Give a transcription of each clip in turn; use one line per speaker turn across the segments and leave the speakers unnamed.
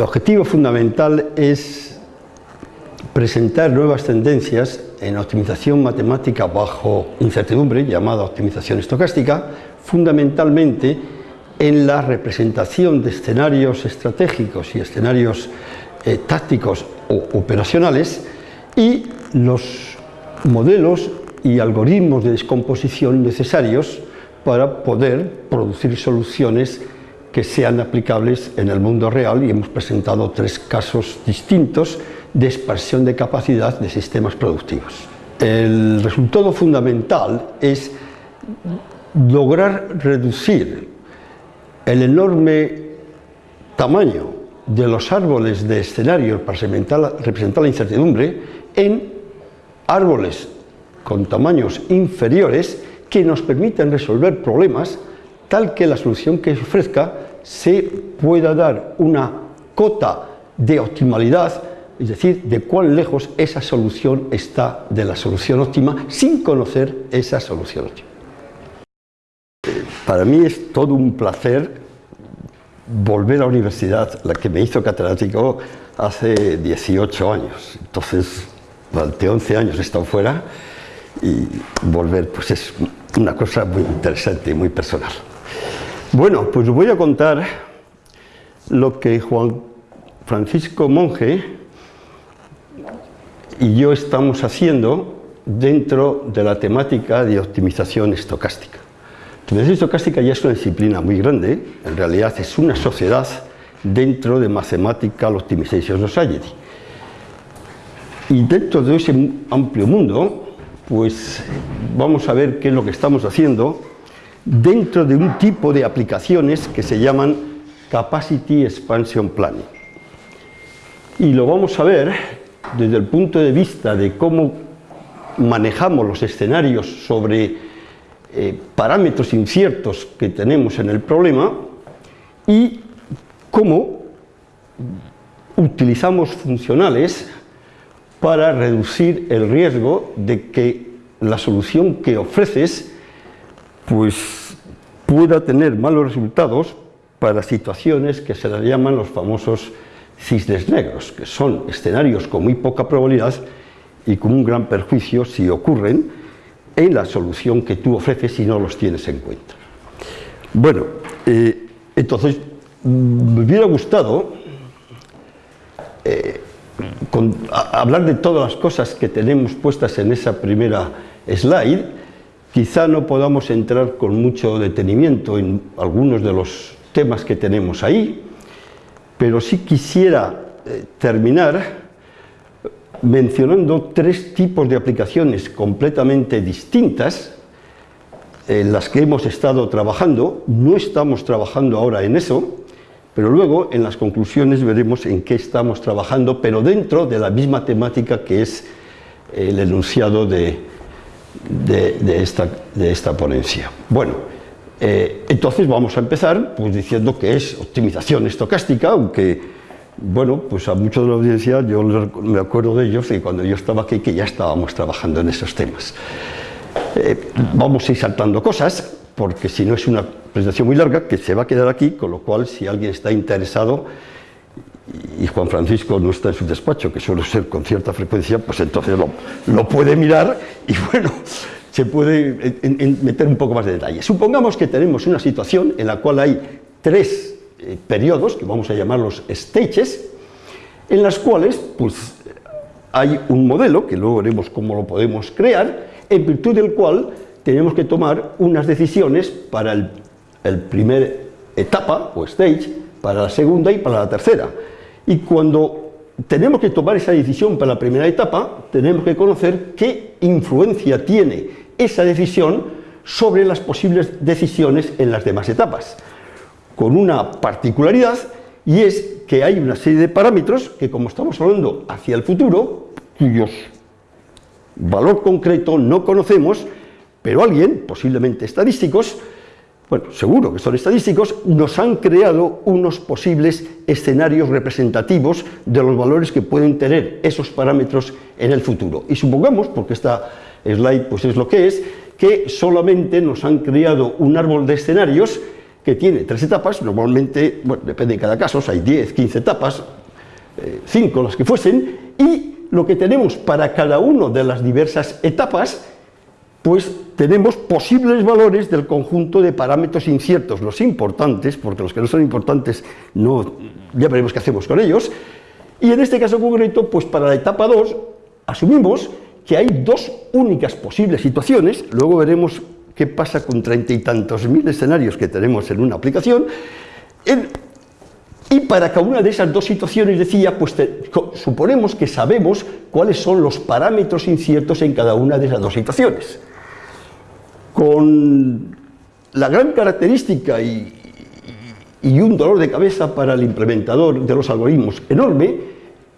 El objetivo fundamental es presentar nuevas tendencias en optimización matemática bajo incertidumbre, llamada optimización estocástica, fundamentalmente en la representación de escenarios estratégicos y escenarios eh, tácticos o operacionales y los modelos y algoritmos de descomposición necesarios para poder producir soluciones que sean aplicables en el mundo real y hemos presentado tres casos distintos de expansión de capacidad de sistemas productivos. El resultado fundamental es lograr reducir el enorme tamaño de los árboles de escenario para representar la incertidumbre en árboles con tamaños inferiores que nos permitan resolver problemas tal que la solución que se ofrezca se pueda dar una cota de optimalidad, es decir, de cuán lejos esa solución está de la solución óptima sin conocer esa solución óptima. Para mí es todo un placer volver a la universidad, la que me hizo catedrático hace 18 años. Entonces, durante 11 años he estado fuera y volver pues es una cosa muy interesante y muy personal. Bueno, pues os voy a contar lo que Juan Francisco Monge y yo estamos haciendo dentro de la temática de optimización estocástica. Optimización estocástica ya es una disciplina muy grande, en realidad es una sociedad dentro de Mathematical Optimization Society. Y dentro de ese amplio mundo, pues vamos a ver qué es lo que estamos haciendo dentro de un tipo de aplicaciones que se llaman Capacity Expansion Planning. Y lo vamos a ver desde el punto de vista de cómo manejamos los escenarios sobre eh, parámetros inciertos que tenemos en el problema y cómo utilizamos funcionales para reducir el riesgo de que la solución que ofreces pues pueda tener malos resultados para situaciones que se las llaman los famosos cisnes negros, que son escenarios con muy poca probabilidad y con un gran perjuicio si ocurren, en la solución que tú ofreces si no los tienes en cuenta. Bueno, eh, entonces me hubiera gustado eh, hablar de todas las cosas que tenemos puestas en esa primera slide, quizá no podamos entrar con mucho detenimiento en algunos de los temas que tenemos ahí, pero sí quisiera eh, terminar mencionando tres tipos de aplicaciones completamente distintas en las que hemos estado trabajando, no estamos trabajando ahora en eso, pero luego en las conclusiones veremos en qué estamos trabajando, pero dentro de la misma temática que es el enunciado de, de, esta, de esta, ponencia. Bueno, eh, entonces vamos a empezar pues, diciendo que es optimización estocástica, aunque bueno, pues a muchos de la audiencia yo me acuerdo de ellos y cuando yo estaba aquí que ya estábamos trabajando en esos temas. Eh, vamos a ir saltando cosas, porque si no es una presentación muy larga, que se va a quedar aquí, con lo cual si alguien está interesado y Juan Francisco no está en su despacho, que suele ser con cierta frecuencia, pues entonces lo, puede mirar y bueno, se puede meter un poco más de detalle. Supongamos que tenemos una situación en la cual hay tres eh, periodos, que vamos a llamarlos stages, en las cuales pues, hay un modelo, que luego veremos cómo lo podemos crear, en virtud del cual tenemos que tomar unas decisiones para el, el primer etapa o stage, para la segunda y para la tercera. Y cuando tenemos que tomar esa decisión para la primera etapa, tenemos que conocer qué influencia tiene esa decisión sobre las posibles decisiones en las demás etapas. Con una particularidad y es que hay una serie de parámetros que como estamos hablando hacia el futuro, cuyos valor concreto no conocemos, pero alguien, posiblemente estadísticos, bueno, seguro que son estadísticos, nos han creado unos posibles escenarios representativos de los valores que pueden tener esos parámetros en el futuro. Y supongamos, porque esta slide pues es lo que es, que solamente nos han creado un árbol de escenarios que tiene tres etapas, normalmente, bueno, depende de cada caso, hay 10, 15 etapas, 5 eh, las que fuesen, y lo que tenemos para cada una de las diversas etapas, pues tenemos posibles valores del conjunto de parámetros inciertos, los importantes, porque los que no son importantes no, ya veremos qué hacemos con ellos, y en este caso concreto, pues para la etapa 2, asumimos que hay dos únicas posibles situaciones, luego veremos qué pasa con treinta y tantos mil escenarios que tenemos en una aplicación, y para cada una de esas dos situaciones, decía, pues suponemos que sabemos cuáles son los parámetros inciertos en cada una de esas dos situaciones. Con la gran característica y, un dolor de cabeza para el implementador de los algoritmos enorme,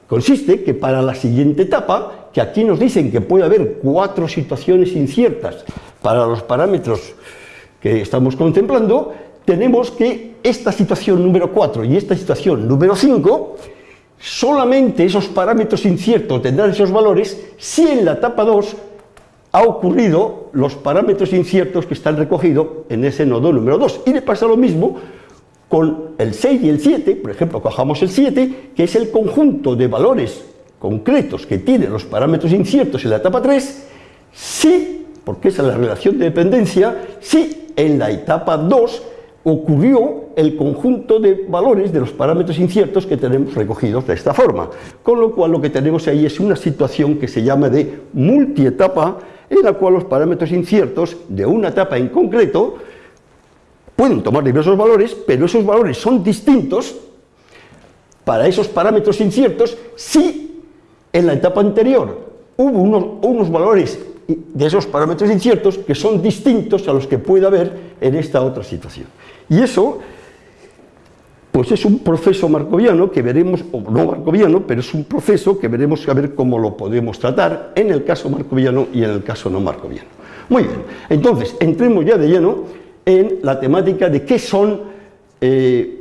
consiste que para la siguiente etapa, que aquí nos dicen que puede haber cuatro situaciones inciertas para los parámetros que estamos contemplando, tenemos que esta situación número 4 y esta situación número 5, solamente esos parámetros inciertos tendrán esos valores si en la etapa 2 ha ocurrido los parámetros inciertos que están recogidos en ese nodo número 2. Y le pasa lo mismo con el 6 y el 7, por ejemplo, cojamos el 7, que es el conjunto de valores concretos que tienen los parámetros inciertos en la etapa 3, si, porque esa es la relación de dependencia, si en la etapa 2 ocurrió el conjunto de valores de los parámetros inciertos que tenemos recogidos de esta forma. Con lo cual lo que tenemos ahí es una situación que se llama de multietapa, en la cual los parámetros inciertos de una etapa en concreto pueden tomar diversos valores, pero esos valores son distintos para esos parámetros inciertos si en la etapa anterior hubo unos, unos valores de esos parámetros inciertos que son distintos a los que puede haber en esta otra situación. Y eso, pues es un proceso marcoviano que veremos, o no marcoviano, pero es un proceso que veremos a ver cómo lo podemos tratar en el caso marcoviano y en el caso no marcoviano. Muy bien, entonces, entremos ya de lleno en la temática de qué son eh,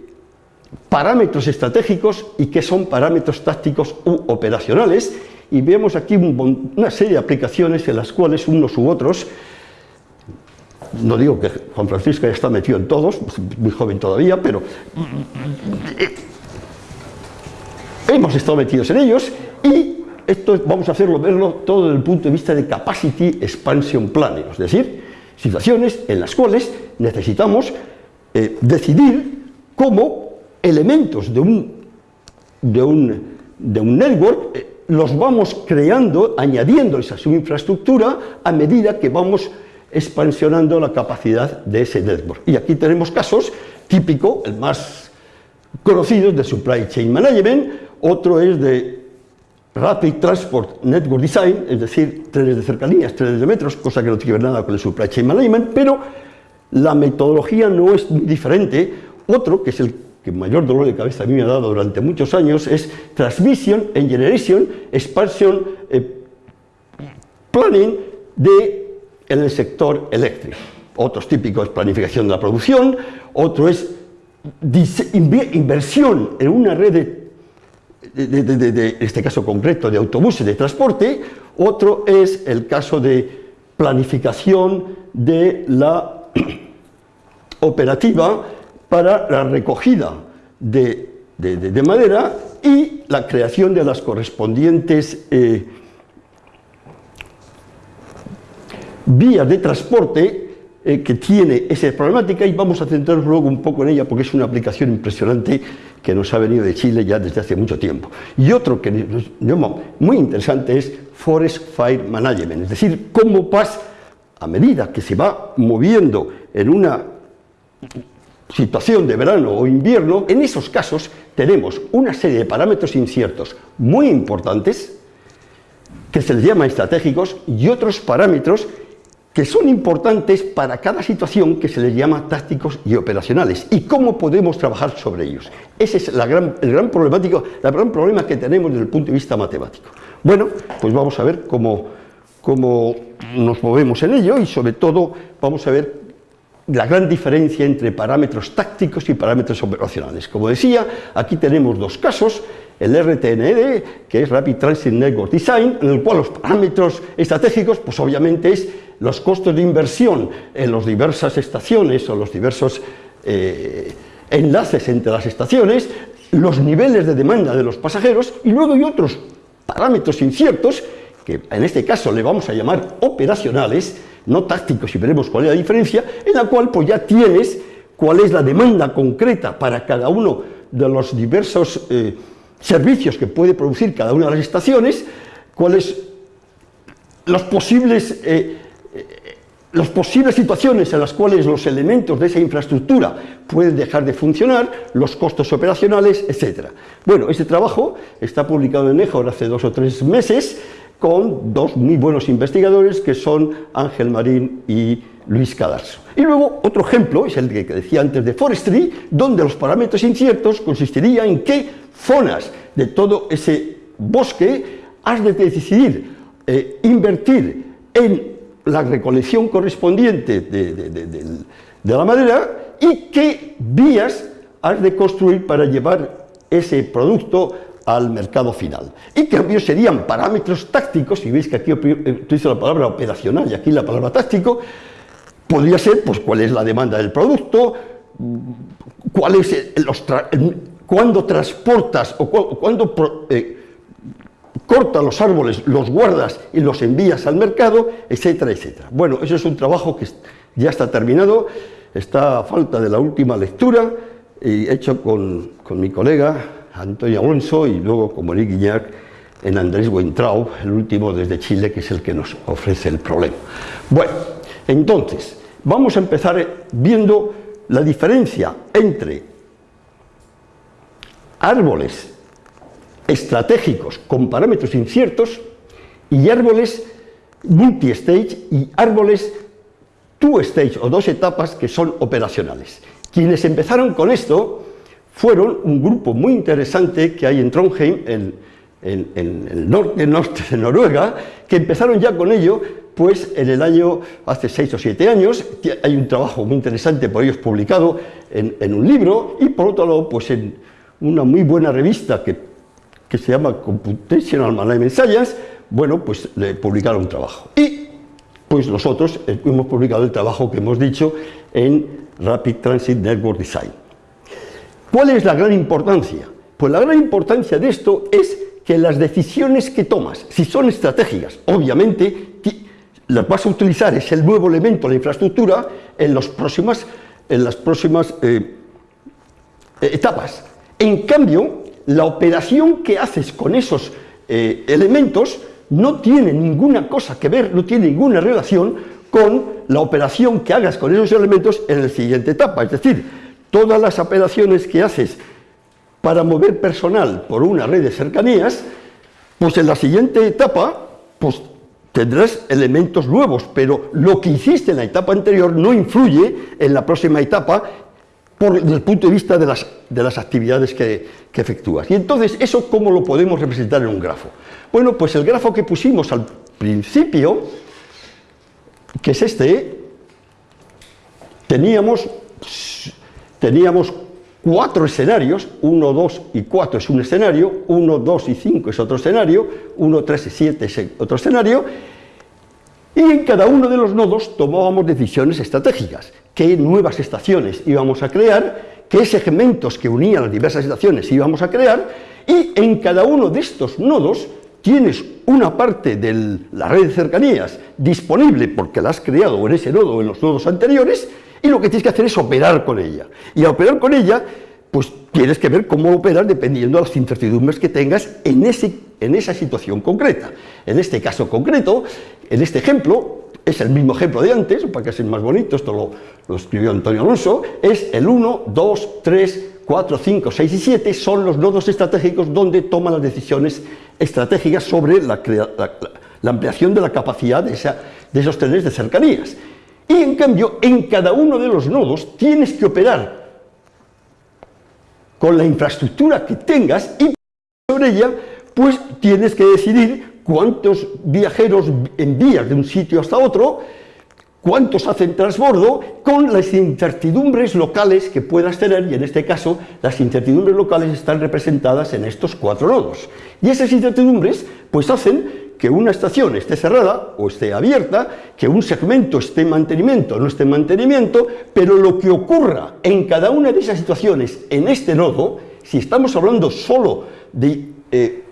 parámetros estratégicos y qué son parámetros tácticos u operacionales, y vemos aquí una serie de aplicaciones en las cuales unos u otros no digo que Juan Francisco ya está metido en todos, muy joven todavía, pero eh, hemos estado metidos en ellos y esto vamos a hacerlo, verlo todo desde el punto de vista de Capacity Expansion Planning, es decir, situaciones en las cuales necesitamos eh, decidir cómo elementos de un, de un, de un network eh, los vamos creando, añadiéndoles a su infraestructura a medida que vamos expansionando la capacidad de ese network. Y aquí tenemos casos típico, el más conocido de Supply Chain Management, otro es de Rapid Transport Network Design, es decir, trenes de cercanías, trenes de metros, cosa que no tiene que ver nada con el Supply Chain Management, pero la metodología no es diferente. Otro, que es el que mayor dolor de cabeza a mí me ha dado durante muchos años, es Transmission and Generation Expansion eh, Planning de en el sector eléctrico. Otros típicos es planificación de la producción, otro es inversión en una red de, este caso concreto, de autobuses de transporte, otro es el caso de planificación de la operativa para la recogida de, madera y la creación de las correspondientes eh, vías de transporte eh, que tiene esa problemática y vamos a centrarnos luego un poco en ella porque es una aplicación impresionante que nos ha venido de Chile ya desde hace mucho tiempo. Y otro que nos llama muy interesante es Forest Fire Management, es decir, cómo pasa a medida que se va moviendo en una situación de verano o invierno, en esos casos tenemos una serie de parámetros inciertos muy importantes que se les llama estratégicos y otros parámetros que son importantes para cada situación que se les llama tácticos y operacionales y cómo podemos trabajar sobre ellos. Ese es la el gran problemático, el gran problema que tenemos desde el punto de vista matemático. Bueno, pues vamos a ver cómo, cómo nos movemos en ello y sobre todo vamos a ver la gran diferencia entre parámetros tácticos y parámetros operacionales. Como decía, aquí tenemos dos casos, el RTND, que es Rapid Transit Network Design, en el cual los parámetros estratégicos, pues obviamente es los costos de inversión en las diversas estaciones o los diversos eh, enlaces entre las estaciones, los niveles de demanda de los pasajeros y luego hay otros parámetros inciertos que en este caso le vamos a llamar operacionales, no tácticos y veremos cuál es la diferencia, en la cual pues ya tienes cuál es la demanda concreta para cada uno de los diversos eh, servicios que puede producir cada una de las estaciones, cuáles los posibles eh, las posibles situaciones en las cuales los elementos de esa infraestructura pueden dejar de funcionar, los costos operacionales, etc. Bueno, este trabajo está publicado en EJOR hace dos o tres meses con dos muy buenos investigadores que son Ángel Marín y Luis Cadarso. Y luego otro ejemplo, es el que decía antes de Forestry, donde los parámetros inciertos consistirían en qué zonas de todo ese bosque has de decidir eh, invertir en la recolección correspondiente de, la madera y qué vías has de construir para llevar ese producto al mercado final. Y cambios serían parámetros tácticos, y veis que aquí utilizo la palabra operacional y aquí la palabra táctico, podría ser pues cuál es la demanda del producto, cuál es los cuándo transportas o cuándo eh, corta los árboles, los guardas y los envías al mercado, etcétera, etcétera. Bueno, eso es un trabajo que ya está terminado, está a falta de la última lectura, y hecho con, mi colega Antonio Alonso y luego con Monique Guiñac en Andrés Weintraub, el último desde Chile, que es el que nos ofrece el problema. Bueno, entonces, vamos a empezar viendo la diferencia entre árboles estratégicos con parámetros inciertos y árboles multi-stage y árboles two-stage o dos etapas que son operacionales. Quienes empezaron con esto fueron un grupo muy interesante que hay en Trondheim, en, el norte, norte de Noruega, que empezaron ya con ello pues en el año, hace seis o siete años, hay un trabajo muy interesante por ellos publicado en, en un libro y por otro lado pues en una muy buena revista que que se llama Computational Management Science, bueno, pues le publicaron un trabajo. Y pues nosotros hemos publicado el trabajo que hemos dicho en Rapid Transit Network Design. ¿Cuál es la gran importancia? Pues la gran importancia de esto es que las decisiones que tomas, si son estratégicas, obviamente las vas a utilizar, es el nuevo elemento la infraestructura en, los próximas, en las próximas eh, etapas. En cambio, la operación que haces con esos eh, elementos no tiene ninguna cosa que ver, no tiene ninguna relación con la operación que hagas con esos elementos en la siguiente etapa. Es decir, todas las operaciones que haces para mover personal por una red de cercanías, pues en la siguiente etapa, pues tendrás elementos nuevos, pero lo que hiciste en la etapa anterior no influye en la próxima etapa desde el punto de vista de las, de las actividades que, que, efectúas. Y entonces, ¿eso cómo lo podemos representar en un grafo? Bueno, pues el grafo que pusimos al principio, que es este, teníamos, teníamos cuatro escenarios, 1, 2 y 4 es un escenario, 1, 2 y 5 es otro escenario, 1, 3 y 7 es otro escenario, y en cada uno de los nodos tomábamos decisiones estratégicas qué nuevas estaciones íbamos a crear, qué segmentos que unían las diversas estaciones íbamos a crear, y en cada uno de estos nodos tienes una parte de la red de cercanías disponible porque la has creado en ese nodo o en los nodos anteriores, y lo que tienes que hacer es operar con ella. Y a operar con ella, pues tienes que ver cómo operar dependiendo de las incertidumbres que tengas en, ese, en esa situación concreta. En este caso concreto, en este ejemplo, es el mismo ejemplo de antes, para que sea más bonito, esto lo, escribió Antonio Alonso, es el 1, 2, 3, 4, 5, 6 y 7 son los nodos estratégicos donde toman las decisiones estratégicas sobre la, ampliación de la capacidad de, de esos trenes de cercanías. Y en cambio, en cada uno de los nodos tienes que operar con la infraestructura que tengas y sobre ella, pues tienes que decidir cuántos viajeros envías de un sitio hasta otro, cuántos hacen transbordo, con las incertidumbres locales que puedas tener, y en este caso las incertidumbres locales están representadas en estos cuatro nodos. Y esas incertidumbres pues hacen que una estación esté cerrada o esté abierta, que un segmento esté en mantenimiento o no esté en mantenimiento, pero lo que ocurra en cada una de esas situaciones en este nodo, si estamos hablando solo de eh,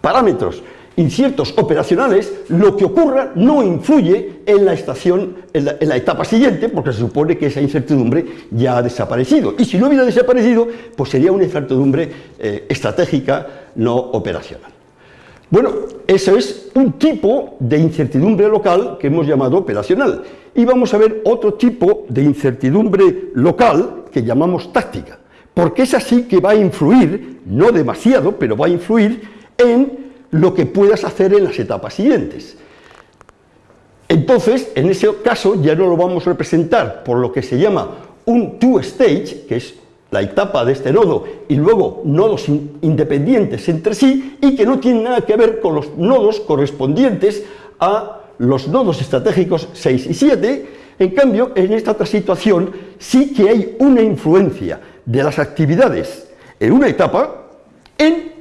parámetros inciertos operacionales, lo que ocurra no influye en la estación, en la, etapa siguiente, porque se supone que esa incertidumbre ya ha desaparecido. Y si no hubiera desaparecido, pues sería una incertidumbre eh, estratégica no operacional. Bueno, eso es un tipo de incertidumbre local que hemos llamado operacional. Y vamos a ver otro tipo de incertidumbre local que llamamos táctica, porque es así que va a influir, no demasiado, pero va a influir en lo que puedas hacer en las etapas siguientes. Entonces, en ese caso ya no lo vamos a representar por lo que se llama un two-stage, que es la etapa de este nodo, y luego nodos independientes entre sí, y que no tienen nada que ver con los nodos correspondientes a los nodos estratégicos 6 y 7, en cambio, en esta otra situación sí que hay una influencia de las actividades en una etapa en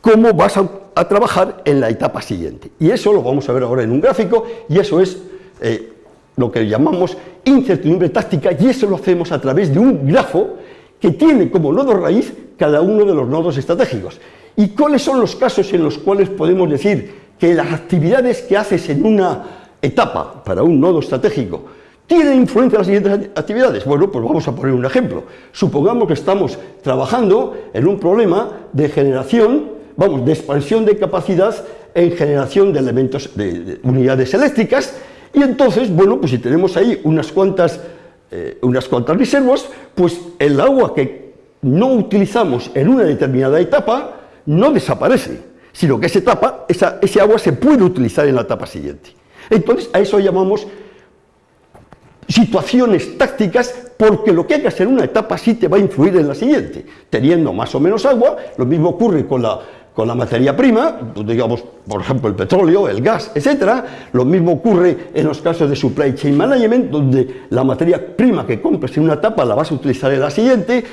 cómo vas a, trabajar en la etapa siguiente. Y eso lo vamos a ver ahora en un gráfico, y eso es eh, lo que llamamos incertidumbre táctica, y eso lo hacemos a través de un grafo que tiene como nodo raíz cada uno de los nodos estratégicos. ¿Y cuáles son los casos en los cuales podemos decir que las actividades que haces en una etapa para un nodo estratégico tienen influencia en las siguientes actividades? Bueno, pues vamos a poner un ejemplo. Supongamos que estamos trabajando en un problema de generación, vamos, de expansión de capacidad en generación de elementos, de unidades eléctricas, y entonces, bueno, pues si tenemos ahí unas cuantas eh, unas cuantas reservas, pues el agua que no utilizamos en una determinada etapa no desaparece, sino que esa etapa, esa, ese agua se puede utilizar en la etapa siguiente. Entonces, a eso llamamos situaciones tácticas porque lo que hacer en una etapa sí te va a influir en la siguiente. Teniendo más o menos agua, lo mismo ocurre con la con la materia prima, pues, digamos, por ejemplo, el petróleo, el gas, etcétera. Lo mismo ocurre en los casos de supply chain management, donde la materia prima que compres en una etapa la vas a utilizar en la siguiente,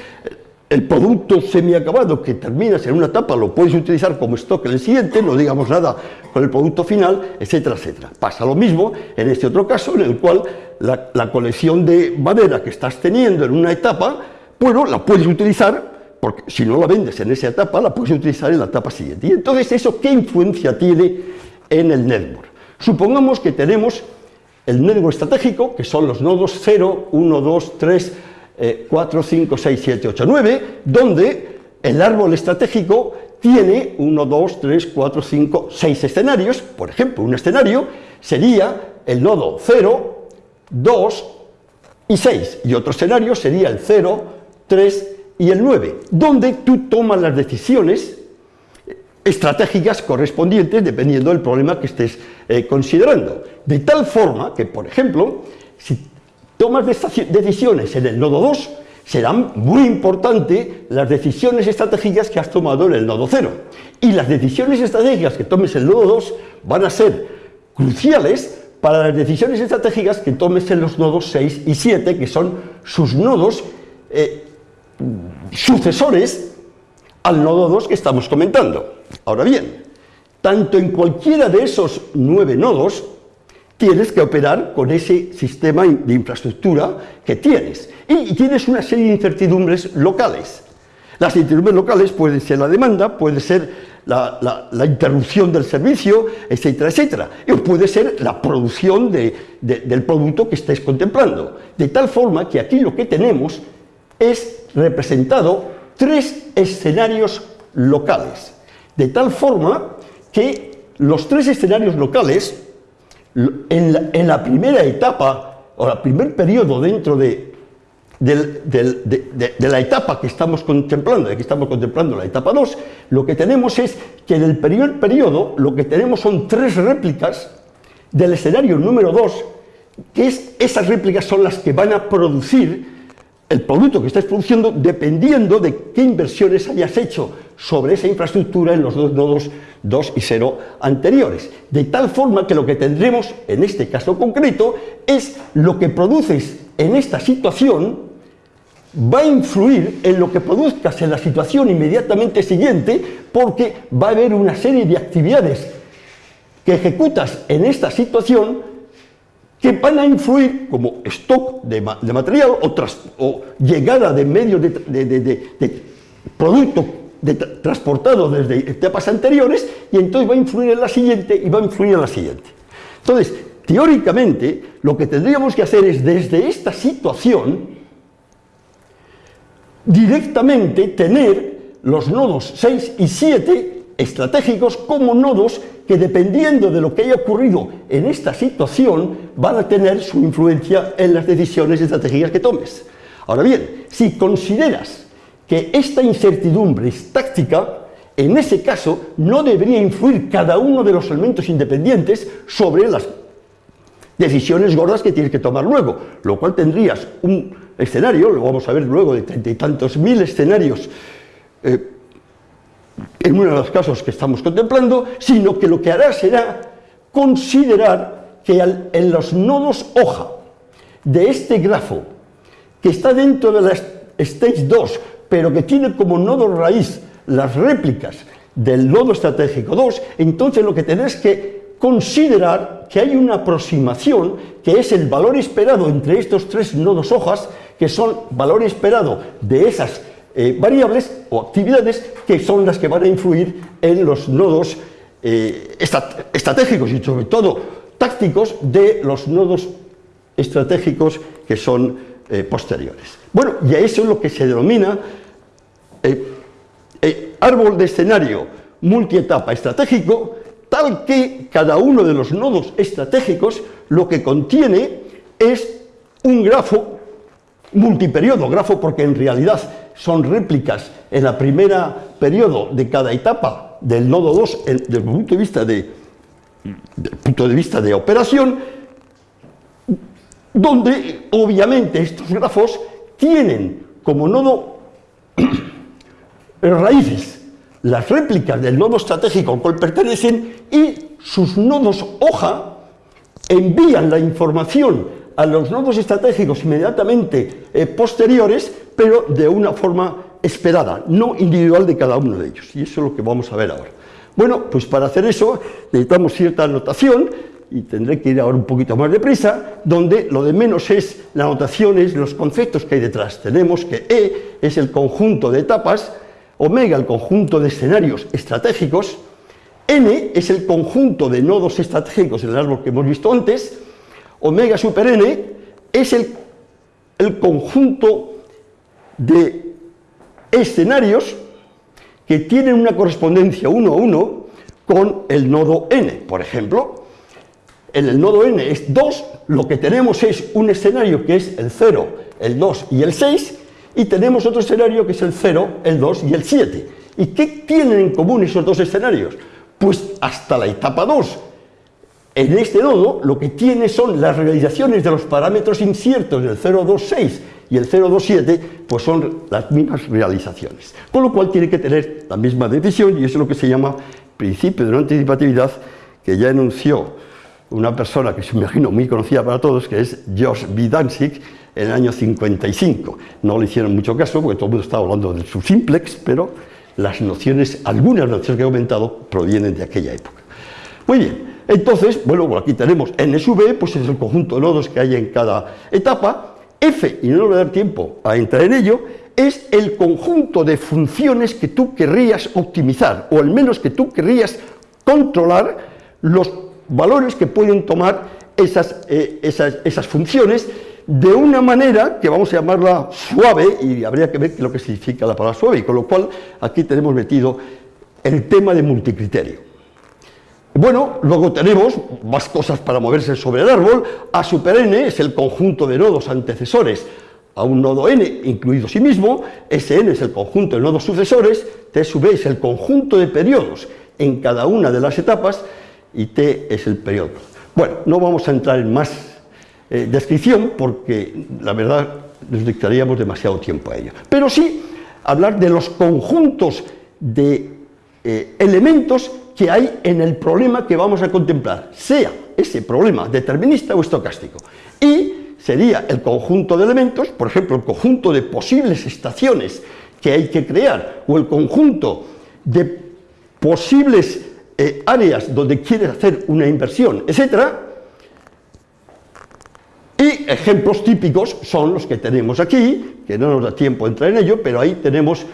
el producto semiacabado que terminas en una etapa lo puedes utilizar como stock en el siguiente, no digamos nada con el producto final, etcétera, etcétera. Pasa lo mismo en este otro caso, en el cual la colección de madera que estás teniendo en una etapa, bueno, la puedes utilizar porque si no la vendes en esa etapa, la puedes utilizar en la etapa siguiente. Y entonces, ¿eso qué influencia tiene en el network? Supongamos que tenemos el network estratégico, que son los nodos 0, 1, 2, 3, 4, 5, 6, 7, 8, 9, donde el árbol estratégico tiene 1, 2, 3, 4, 5, 6 escenarios. Por ejemplo, un escenario sería el nodo 0, 2 y 6, y otro escenario sería el 0, 3, y el 9, donde tú tomas las decisiones estratégicas correspondientes dependiendo del problema que estés eh, considerando. De tal forma que, por ejemplo, si tomas decisiones en el nodo 2, serán muy importantes las decisiones estratégicas que has tomado en el nodo 0. Y las decisiones estratégicas que tomes en el nodo 2 van a ser cruciales para las decisiones estratégicas que tomes en los nodos 6 y 7, que son sus nodos eh, sucesores al nodo 2 que estamos comentando. Ahora bien, tanto en cualquiera de esos nueve nodos tienes que operar con ese sistema de infraestructura que tienes. Y tienes una serie de incertidumbres locales. Las incertidumbres locales pueden ser la demanda, puede ser la, interrupción del servicio, etcétera, etcétera. Y puede ser la producción del producto que estés contemplando. De tal forma que aquí lo que tenemos es representado tres escenarios locales, de tal forma que los tres escenarios locales, en la, primera etapa, o el primer periodo dentro de, la etapa que estamos contemplando, que estamos contemplando la etapa 2, lo que tenemos es que en el primer periodo lo que tenemos son tres réplicas del escenario número 2, que es, esas réplicas son las que van a producir el producto que estés produciendo dependiendo de qué inversiones hayas hecho sobre esa infraestructura en los dos nodos 2 y 0 anteriores. De tal forma que lo que tendremos en este caso concreto es lo que produces en esta situación va a influir en lo que produzcas en la situación inmediatamente siguiente porque va a haber una serie de actividades que ejecutas en esta situación que van a influir como stock de, material o, llegada de medios de, de producto transportado desde etapas anteriores y entonces va a influir en la siguiente y va a influir en la siguiente. Entonces, teóricamente, lo que tendríamos que hacer es desde esta situación directamente tener los nodos 6 y 7 estratégicos como nodos que dependiendo de lo que haya ocurrido en esta situación van a tener su influencia en las decisiones estratégicas que tomes. Ahora bien, si consideras que esta incertidumbre es táctica, en ese caso no debería influir cada uno de los elementos independientes sobre las decisiones gordas que tienes que tomar luego, lo cual tendrías un escenario, lo vamos a ver luego, de treinta y tantos mil escenarios eh, en uno de los casos que estamos contemplando, sino que lo que hará será considerar que en los nodos hoja de este grafo, que está dentro de la stage 2, pero que tiene como nodo raíz las réplicas del nodo estratégico 2, entonces lo que tenés que considerar que hay una aproximación que es el valor esperado entre estos tres nodos hojas, que son valor esperado de esas eh, variables o actividades que son las que van a influir en los nodos eh, estratégicos y sobre todo tácticos de los nodos estratégicos que son eh, posteriores. Bueno, y a eso es lo que se denomina árbol de escenario multietapa estratégico, tal que cada uno de los nodos estratégicos lo que contiene es un grafo multiperiodo, grafo porque en realidad son réplicas en la primera periodo de cada etapa del nodo 2 desde el punto de vista de, punto de vista de operación, donde obviamente estos grafos tienen como nodo raíces. Las réplicas del nodo estratégico al cual pertenecen y sus nodos hoja envían la información a los nodos estratégicos inmediatamente eh, posteriores, pero de una forma esperada, no individual de cada uno de ellos. Y eso es lo que vamos a ver ahora. Bueno, pues para hacer eso necesitamos cierta anotación, y tendré que ir ahora un poquito más deprisa, donde lo de menos es la anotación, es los conceptos que hay detrás. Tenemos que E es el conjunto de etapas, omega el conjunto de escenarios estratégicos, N es el conjunto de nodos estratégicos en el árbol que hemos visto antes, omega super n es el, el conjunto de escenarios que tienen una correspondencia uno a uno con el nodo n. Por ejemplo, en el nodo n es 2, lo que tenemos es un escenario que es el 0, el 2 y el 6, y tenemos otro escenario que es el 0, el 2 y el 7. ¿Y qué tienen en común esos dos escenarios? Pues hasta la etapa 2 en este nodo lo que tiene son las realizaciones de los parámetros inciertos del 026 y el 027, pues son las mismas realizaciones. Con lo cual tiene que tener la misma decisión y eso es lo que se llama principio de no anticipatividad que ya enunció una persona que se imagino muy conocida para todos, que es Josh Vidansik, en el año 55. No le hicieron mucho caso porque todo el mundo estaba hablando de su simplex, pero las nociones, algunas nociones que he comentado, provienen de aquella época. Muy bien, entonces, bueno, aquí tenemos n sub e, pues es el conjunto de nodos que hay en cada etapa. F, y no voy a dar tiempo a entrar en ello, es el conjunto de funciones que tú querrías optimizar, o al menos que tú querrías controlar los valores que pueden tomar esas, eh, esas, esas funciones de una manera que vamos a llamarla suave, y habría que ver lo que significa la palabra suave, y con lo cual aquí tenemos metido el tema de multicriterio. Bueno, luego tenemos más cosas para moverse sobre el árbol. A super n es el conjunto de nodos antecesores a un nodo n, incluido sí mismo. Sn es el conjunto de nodos sucesores. T sub e es el conjunto de periodos en cada una de las etapas. Y T es el periodo. Bueno, no vamos a entrar en más eh, descripción porque la verdad nos dictaríamos demasiado tiempo a ello. Pero sí hablar de los conjuntos de eh, elementos que hay en el problema que vamos a contemplar, sea ese problema determinista o estocástico. Y sería el conjunto de elementos, por ejemplo, el conjunto de posibles estaciones que hay que crear, o el conjunto de posibles eh, áreas donde quieres hacer una inversión, etcétera, y ejemplos típicos son los que tenemos aquí, que no nos da tiempo entrar en ello, pero ahí tenemos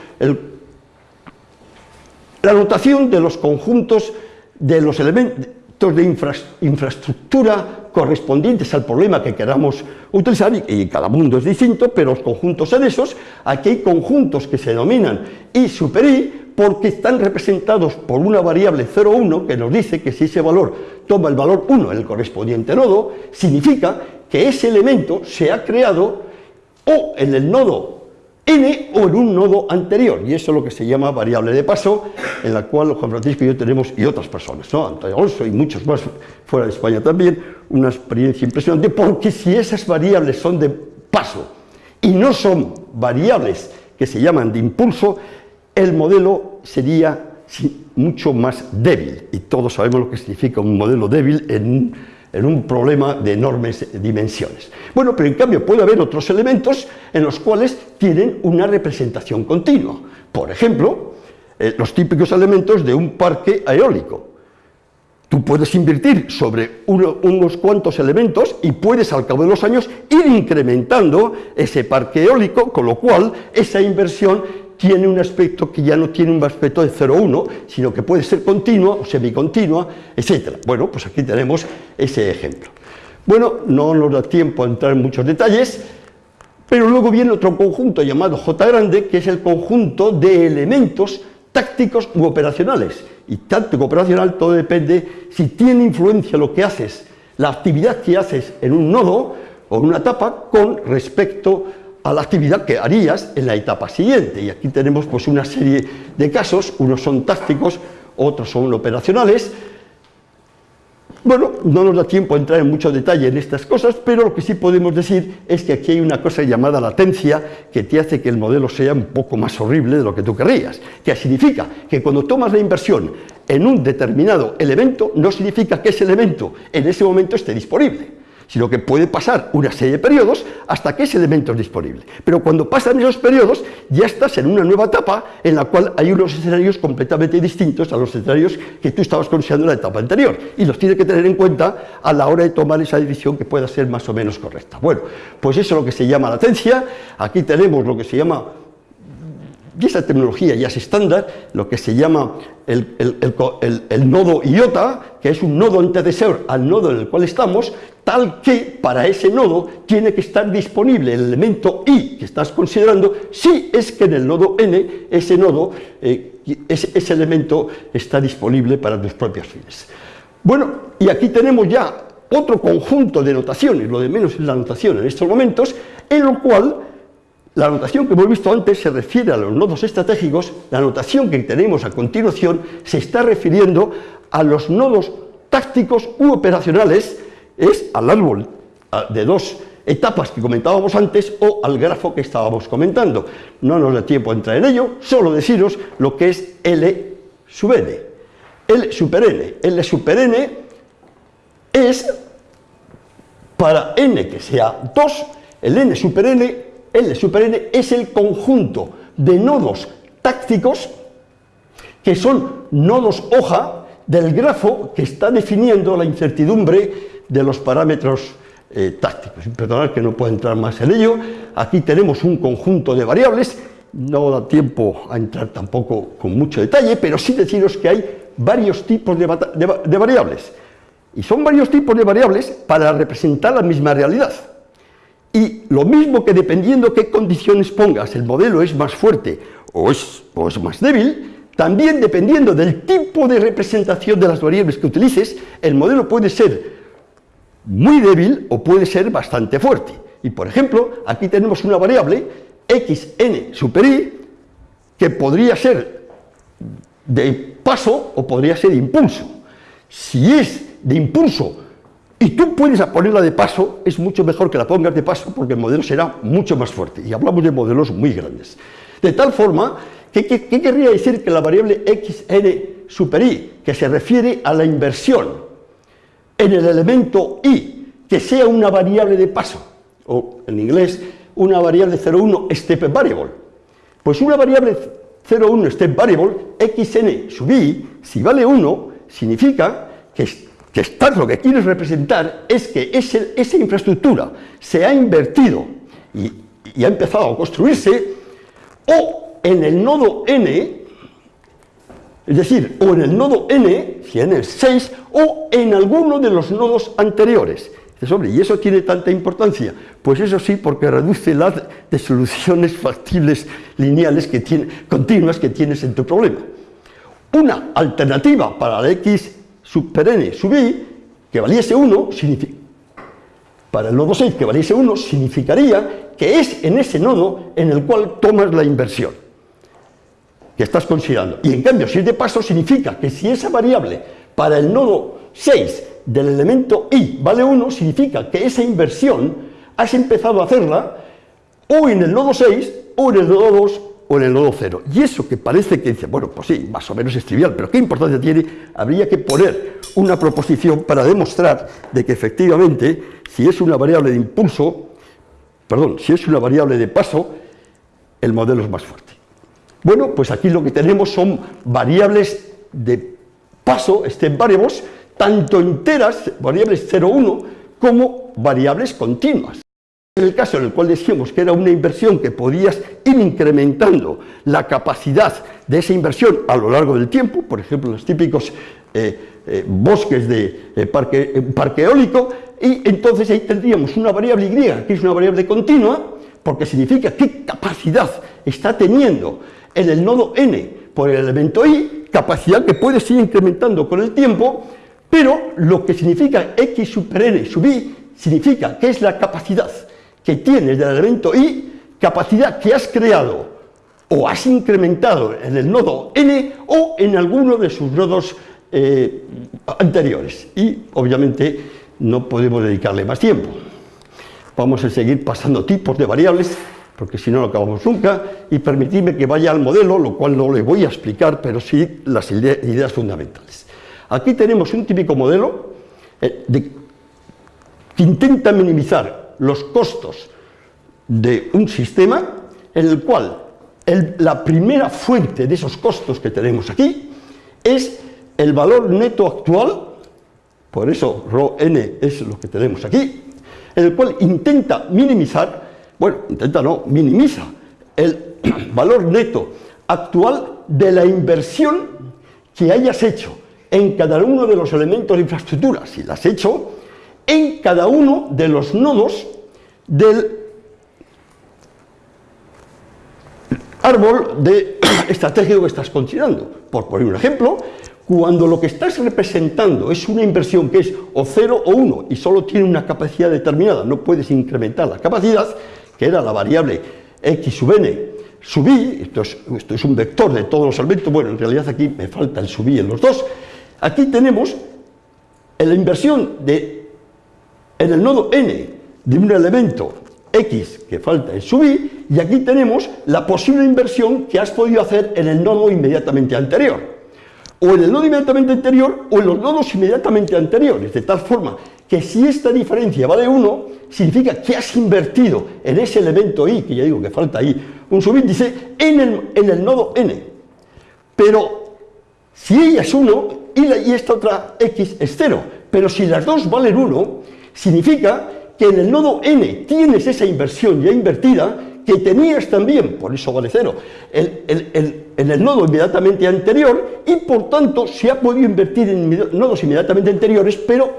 la notación de los conjuntos de los elementos de infraestructura correspondientes al problema que queramos utilizar, y, cada mundo es distinto, pero los conjuntos son esos, aquí hay conjuntos que se denominan I super I, porque están representados por una variable 0,1 que nos dice que si ese valor toma el valor 1 en el correspondiente nodo, significa que ese elemento se ha creado o en el nodo n o en un nodo anterior, y eso es lo que se llama variable de paso, en la cual Juan Francisco y yo tenemos, y otras personas, ¿no? Antonio Alonso y muchos más fuera de España también, una experiencia impresionante, porque si esas variables son de paso y no son variables que se llaman de impulso, el modelo sería mucho más débil, y todos sabemos lo que significa un modelo débil en un, problema de enormes dimensiones. Bueno, pero en cambio puede haber otros elementos en los cuales tienen una representación continua. Por ejemplo, eh, los típicos elementos de un parque eólico. Tú puedes invertir sobre unos cuantos elementos y puedes al cabo de los años ir incrementando ese parque eólico, con lo cual esa inversión tiene un aspecto que ya no tiene un aspecto de 0,1, sino que puede ser continua o semicontinua, etc. Bueno, pues aquí tenemos ese ejemplo. Bueno, no nos da tiempo a entrar en muchos detalles, pero luego viene otro conjunto llamado J grande, que es el conjunto de elementos tácticos u operacionales. Y táctico operacional todo depende si tiene influencia lo que haces, la actividad que haces en un nodo o en una etapa con respecto a la actividad que harías en la etapa siguiente. Y aquí tenemos pues una serie de casos, unos son tácticos, otros son operacionales. Bueno, no nos da tiempo a entrar en mucho detalle en estas cosas, pero lo que sí podemos decir es que aquí hay una cosa llamada latencia que te hace que el modelo sea un poco más horrible de lo que tú querrías. Que significa que cuando tomas la inversión en un determinado elemento, no significa que ese elemento en ese momento esté disponible sino que puede pasar una serie de periodos hasta que ese elemento es disponible. Pero cuando pasan esos periodos, ya estás en una nueva etapa en la cual hay unos escenarios completamente distintos a los escenarios que tú estabas considerando en la etapa anterior, y los tienes que tener en cuenta a la hora de tomar esa decisión que pueda ser más o menos correcta. Bueno, pues eso es lo que se llama latencia, aquí tenemos lo que se llama y esa tecnología ya es estándar, lo que se llama el, nodo iota, que es un nodo antecesor al nodo en el cual estamos, tal que para ese nodo tiene que estar disponible el elemento i que estás considerando, si es que en el nodo n ese nodo, eh, ese, elemento está disponible para tus propios fines. Bueno, y aquí tenemos ya otro conjunto de notaciones, lo de menos es la notación en estos momentos, en lo cual la notación que hemos visto antes se refiere a los nodos estratégicos, la notación que tenemos a continuación se está refiriendo a los nodos tácticos u operacionales, es al árbol de dos etapas que comentábamos antes o al grafo que estábamos comentando. No nos da tiempo a entrar en ello, solo deciros lo que es L sub n. L super n. L super n es para n que sea 2, el n super n L super n es el conjunto de nodos tácticos que son nodos hoja del grafo que está definiendo la incertidumbre de los parámetros eh, tácticos. Perdonad que no puedo entrar más en ello. Aquí tenemos un conjunto de variables, no da tiempo a entrar tampoco con mucho detalle, pero sí deciros que hay varios tipos de variables. Y son varios tipos de variables para representar la misma realidad. Y lo mismo que dependiendo qué condiciones pongas, el modelo es más fuerte o es, más débil, también dependiendo del tipo de representación de las variables que utilices, el modelo puede ser muy débil o puede ser bastante fuerte. Y por ejemplo, aquí tenemos una variable xn super i que podría ser de paso o podría ser de impulso. Si es de impulso y tú puedes ponerla de paso, es mucho mejor que la pongas de paso porque el modelo será mucho más fuerte. Y hablamos de modelos muy grandes. De tal forma, ¿qué, querría decir que la variable xn super i, que se refiere a la inversión en el elemento i, que sea una variable de paso, o en inglés, una variable 0,1 step variable? Pues una variable 0,1 step variable, xn sub i, si vale 1, significa que, que estás, lo que quieres representar es que esa infraestructura se ha invertido y, ha empezado a construirse, o en el nodo n, es decir, o en el nodo n, si en el 6, o en alguno de los nodos anteriores. ¿y eso tiene tanta importancia? Pues eso sí, porque reduce las de soluciones factibles lineales que tiene, continuas que tienes en tu problema. Una alternativa para la x super n sub i, que valiese 1, para el nodo 6 que valiese 1, significaría que es en ese nodo en el cual tomas la inversión que estás considerando. Y en cambio, si es de paso, significa que si esa variable para el nodo 6 del elemento i vale 1, significa que esa inversión has empezado a hacerla o en el nodo 6, o en el nodo 2, o en el nodo 0. Y eso que parece que dice, bueno, pues sí, más o menos es trivial, pero ¿qué importancia tiene? Habría que poner una proposición para demostrar de que efectivamente, si es una variable de impulso, perdón, si es una variable de paso, el modelo es más fuerte. Bueno, pues aquí lo que tenemos son variables de paso, step variables, tanto enteras, variables 0, 1, como variables continuas. En el caso en el cual decíamos que era una inversión que podías ir incrementando la capacidad de esa inversión a lo largo del tiempo, por ejemplo, los típicos eh, eh, bosques de eh, parque, eólico, y entonces ahí tendríamos una variable y, que es una variable continua, porque significa qué capacidad está teniendo en el nodo n por el elemento i, capacidad que puede ir incrementando con el tiempo, pero lo que significa x super n sub i significa que es la capacidad que tienes del elemento i, capacidad que has creado o has incrementado en el nodo n o en alguno de sus nodos eh, anteriores. Y obviamente no podemos dedicarle más tiempo. Vamos a seguir pasando tipos de variables, porque si no no acabamos nunca, y permitidme que vaya al modelo, lo cual no le voy a explicar, pero sí las ideas fundamentales. Aquí tenemos un típico modelo eh, que intenta minimizar los costos de un sistema en el cual la primera fuente de esos costos que tenemos aquí es el valor neto actual, por eso ρn es lo que tenemos aquí, en el cual intenta minimizar, bueno, intenta no, minimiza el valor neto actual de la inversión que hayas hecho en cada uno de los elementos de infraestructura, si las he hecho, en cada uno de los nodos del árbol de estratégico que estás considerando. Por poner un ejemplo, cuando lo que estás representando es una inversión que es o 0 o 1 y solo tiene una capacidad determinada, no puedes incrementar la capacidad, que era la variable x sub n sub i, esto es, esto es un vector de todos los elementos, bueno, en realidad aquí me falta el sub i en los dos, Aquí tenemos la inversión de, en el nodo n de un elemento x que falta en subir y aquí tenemos la posible inversión que has podido hacer en el nodo inmediatamente anterior o en el nodo inmediatamente anterior o en los nodos inmediatamente anteriores, de tal forma que si esta diferencia vale 1, significa que has invertido en ese elemento i, que ya digo que falta ahí un subíndice, en el, en el nodo n. Pero si ella es 1, y, esta otra x es 0. Pero si las dos valen 1, significa que en el nodo n tienes esa inversión ya invertida que tenías también, por eso vale 0, en el nodo inmediatamente anterior y por tanto se ha podido invertir en nodos inmediatamente anteriores, pero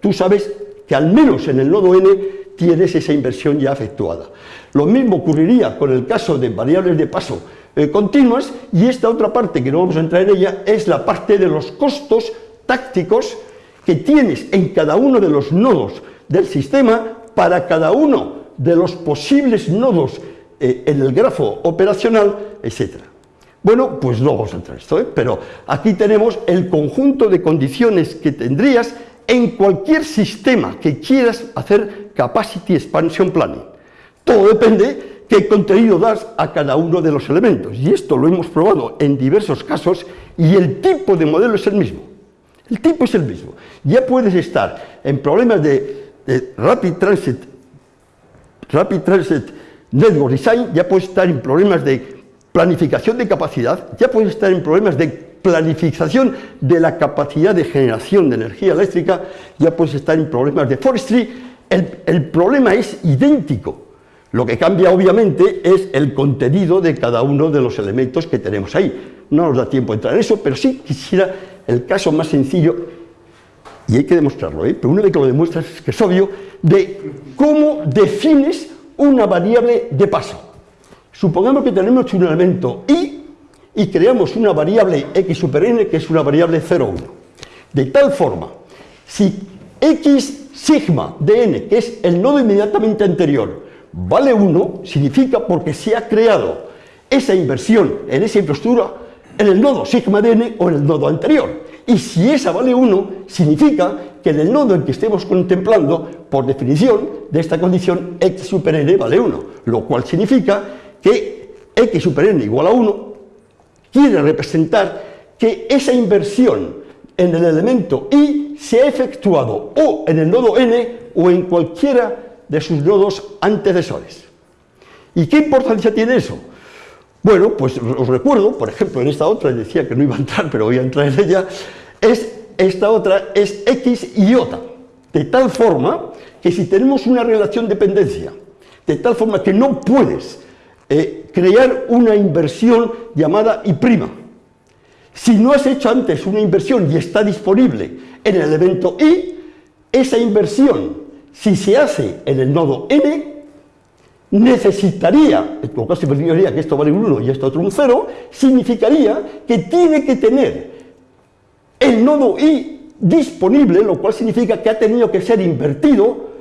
tú sabes que al menos en el nodo n tienes esa inversión ya efectuada. Lo mismo ocurriría con el caso de variables de paso eh, continuas y esta otra parte que no vamos a entrar en ella es la parte de los costos tácticos que tienes en cada uno de los nodos del sistema para cada uno de los posibles nodos eh, en el grafo operacional, etc. Bueno, pues no vamos a entrar en esto, ¿eh? pero aquí tenemos el conjunto de condiciones que tendrías en cualquier sistema que quieras hacer Capacity Expansion Planning. Todo depende qué contenido das a cada uno de los elementos. Y esto lo hemos probado en diversos casos y el tipo de modelo es el mismo. El tipo es el mismo. Ya puedes estar en problemas de, Rapid Transit, Rapid Transit Network Design, ya puedes estar en problemas de planificación de capacidad, ya puedes estar en problemas de planificación de la capacidad de generación de energía eléctrica, ya puedes estar en problemas de forestry. El, el problema es idéntico. Lo que cambia obviamente es el contenido de cada uno de los elementos que tenemos ahí. No nos da tiempo a entrar en eso, pero sí quisiera el caso más sencillo, y hay que demostrarlo, ¿eh? pero una vez que lo demuestras es que es obvio, de cómo defines una variable de paso. Supongamos que tenemos un elemento i y creamos una variable x super n que es una variable 0,1. De tal forma, si x sigma de n, que es el nodo inmediatamente anterior, vale 1, significa porque se ha creado esa inversión en esa infraestructura en el nodo sigma de n o en el nodo anterior. Y si esa vale 1, significa que en el nodo en que estemos contemplando, por definición de esta condición, x super n vale 1, lo cual significa que x super n igual a 1 quiere representar que esa inversión en el elemento i se ha efectuado o en el nodo n o en cualquiera de sus nodos antecesores. ¿Y qué importancia tiene eso? Bueno, pues os recuerdo, por ejemplo, en esta otra, decía que no iba a entrar, pero voy a entrar en ella, es, esta otra es x y de tal forma que si tenemos una relación de dependencia, de tal forma que no puedes eh, crear una inversión llamada I', si no has hecho antes una inversión y está disponible en el elemento I, esa inversión, si se hace en el nodo n, necesitaría, en todo caso significaría que esto vale un 1 y esto otro un 0, significaría que tiene que tener el nodo i disponible, lo cual significa que ha tenido que ser invertido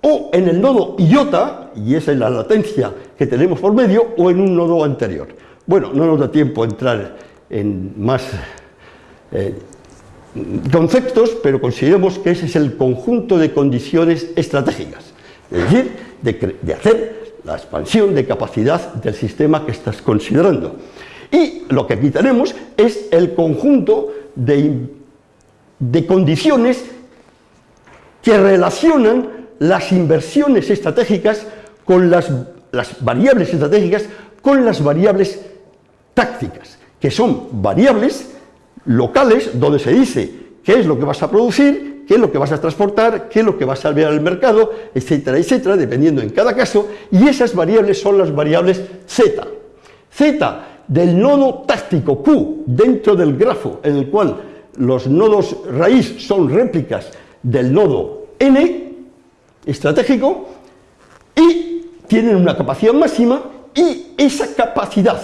o en el nodo iota, y esa es la latencia que tenemos por medio, o en un nodo anterior. Bueno, no nos da tiempo a entrar en más eh, conceptos, pero consideremos que ese es el conjunto de condiciones estratégicas. Es decir, de, hacer la expansión de capacidad del sistema que estás considerando. Y lo que aquí tenemos es el conjunto de, de condiciones que relacionan las inversiones estratégicas con las, las, variables estratégicas con las variables tácticas, que son variables locales donde se dice qué es lo que vas a producir qué es lo que vas a transportar, qué es lo que vas a enviar al mercado, etcétera, etcétera, dependiendo en cada caso, y esas variables son las variables Z. Z del nodo táctico Q dentro del grafo en el cual los nodos raíz son réplicas del nodo N estratégico y tienen una capacidad máxima y esa capacidad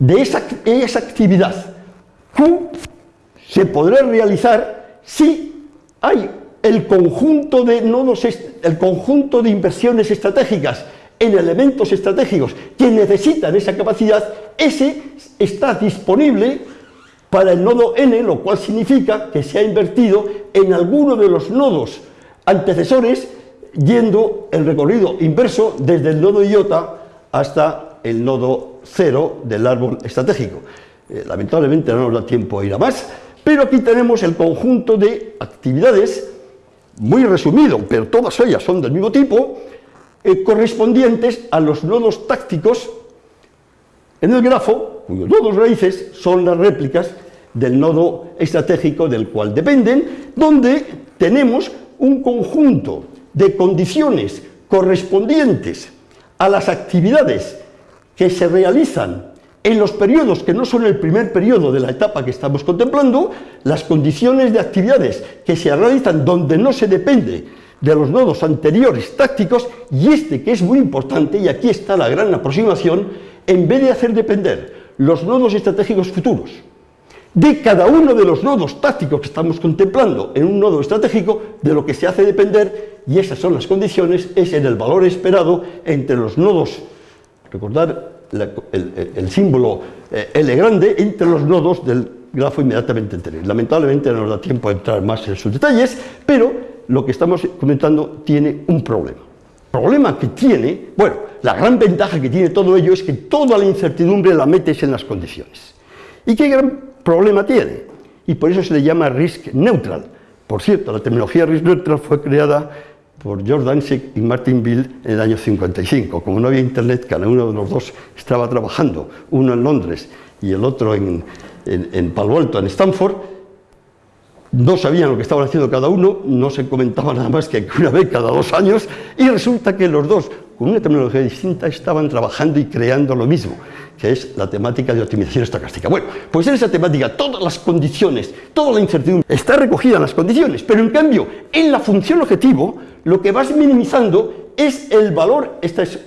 de esa, esa actividad Q se podrá realizar si hay el conjunto de nodos, el conjunto de inversiones estratégicas en elementos estratégicos que necesitan esa capacidad, ese está disponible para el nodo n, lo cual significa que se ha invertido en alguno de los nodos antecesores yendo el recorrido inverso desde el nodo iota hasta el nodo cero del árbol estratégico. Eh, lamentablemente no nos da tiempo a ir a más, pero aquí tenemos el conjunto de actividades, muy resumido, pero todas ellas son del mismo tipo, eh, correspondientes a los nodos tácticos en el grafo, cuyos nodos raíces son las réplicas del nodo estratégico del cual dependen, donde tenemos un conjunto de condiciones correspondientes a las actividades que se realizan en los periodos que no son el primer periodo de la etapa que estamos contemplando, las condiciones de actividades que se realizan donde no se depende de los nodos anteriores tácticos, y este que es muy importante, y aquí está la gran aproximación, en vez de hacer depender los nodos estratégicos futuros de cada uno de los nodos tácticos que estamos contemplando en un nodo estratégico, de lo que se hace depender, y esas son las condiciones, es en el valor esperado entre los nodos, recordar el, símbolo eh, L grande entre los nodos del grafo inmediatamente anterior. Lamentablemente no nos da tiempo a entrar más en sus detalles, pero lo que estamos comentando tiene un problema. Problema que tiene, bueno, la gran ventaja que tiene todo ello es que toda la incertidumbre la metes en las condiciones. ¿Y qué gran problema tiene? Y por eso se le llama risk neutral. Por cierto, la terminología risk neutral fue creada por George Danzig y Martin Bill en el año 55. Como no había internet, cada uno de los dos estaba trabajando, uno en Londres y el otro en, en Palo Alto, en Stanford, no sabían lo que estaban haciendo cada uno, no se comentaba nada más que una vez cada dos años, y resulta que los dos, con una tecnología distinta, estaban trabajando y creando lo mismo, que es la temática de optimización estocástica. Bueno, pues en esa temática todas las condiciones, toda la incertidumbre está recogida en las condiciones, pero en cambio, en la función objetivo, lo que vas minimizando es el valor, esta es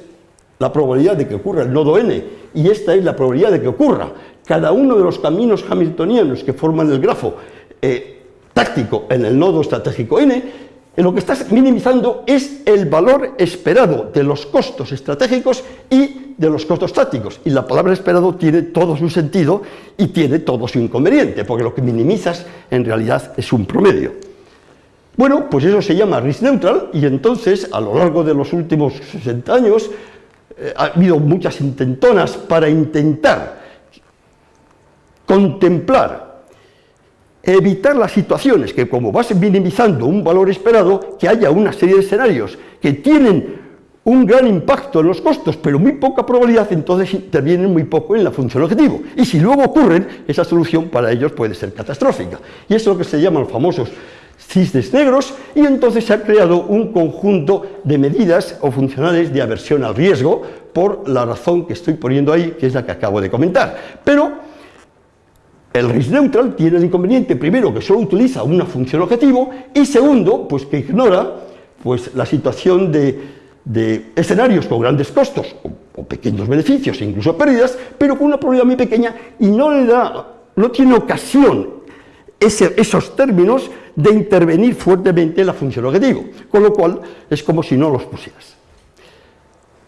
la probabilidad de que ocurra el nodo n, y esta es la probabilidad de que ocurra. Cada uno de los caminos hamiltonianos que forman el grafo eh, táctico en el nodo estratégico n, lo que estás minimizando es el valor esperado de los costos estratégicos y de los costos tácticos. Y la palabra esperado tiene todo su sentido y tiene todo su inconveniente, porque lo que minimizas en realidad es un promedio. Bueno, pues eso se llama risk neutral y entonces a lo largo de los últimos 60 años eh, ha habido muchas intentonas para intentar contemplar evitar las situaciones que como vas minimizando un valor esperado, que haya una serie de escenarios que tienen un gran impacto en los costos, pero muy poca probabilidad, entonces intervienen muy poco en la función objetivo. Y si luego ocurren, esa solución para ellos puede ser catastrófica. Y eso es lo que se llaman los famosos cisnes negros, y entonces se ha creado un conjunto de medidas o funcionales de aversión al riesgo, por la razón que estoy poniendo ahí, que es la que acabo de comentar. Pero el risk neutral tiene el inconveniente, primero, que solo utiliza una función objetivo, y segundo, pues que ignora pues, la situación de, escenarios con grandes costos o, pequeños beneficios e incluso pérdidas, pero con una probabilidad muy pequeña y no le da, no tiene ocasión esos términos de intervenir fuertemente en la función objetivo, con lo cual es como si no los pusieras.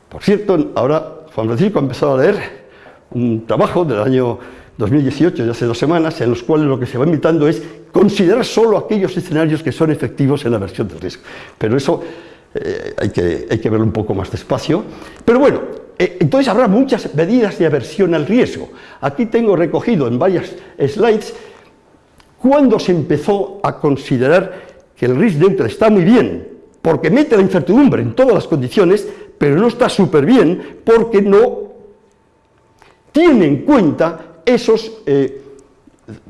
Por cierto, ahora Juan Francisco ha empezado a leer un trabajo del año 2018, de hace dos semanas, en los cuales lo que se va invitando es considerar solo aquellos escenarios que son efectivos en la versión del riesgo. Pero eso eh, hay, que, hay, que, verlo un poco más despacio. Pero bueno, eh, entonces habrá muchas medidas de aversión al riesgo. Aquí tengo recogido en varias slides cuando se empezó a considerar que el risk neutral está muy bien, porque mete la incertidumbre en todas las condiciones, pero no está súper bien porque no tiene en cuenta esos eh,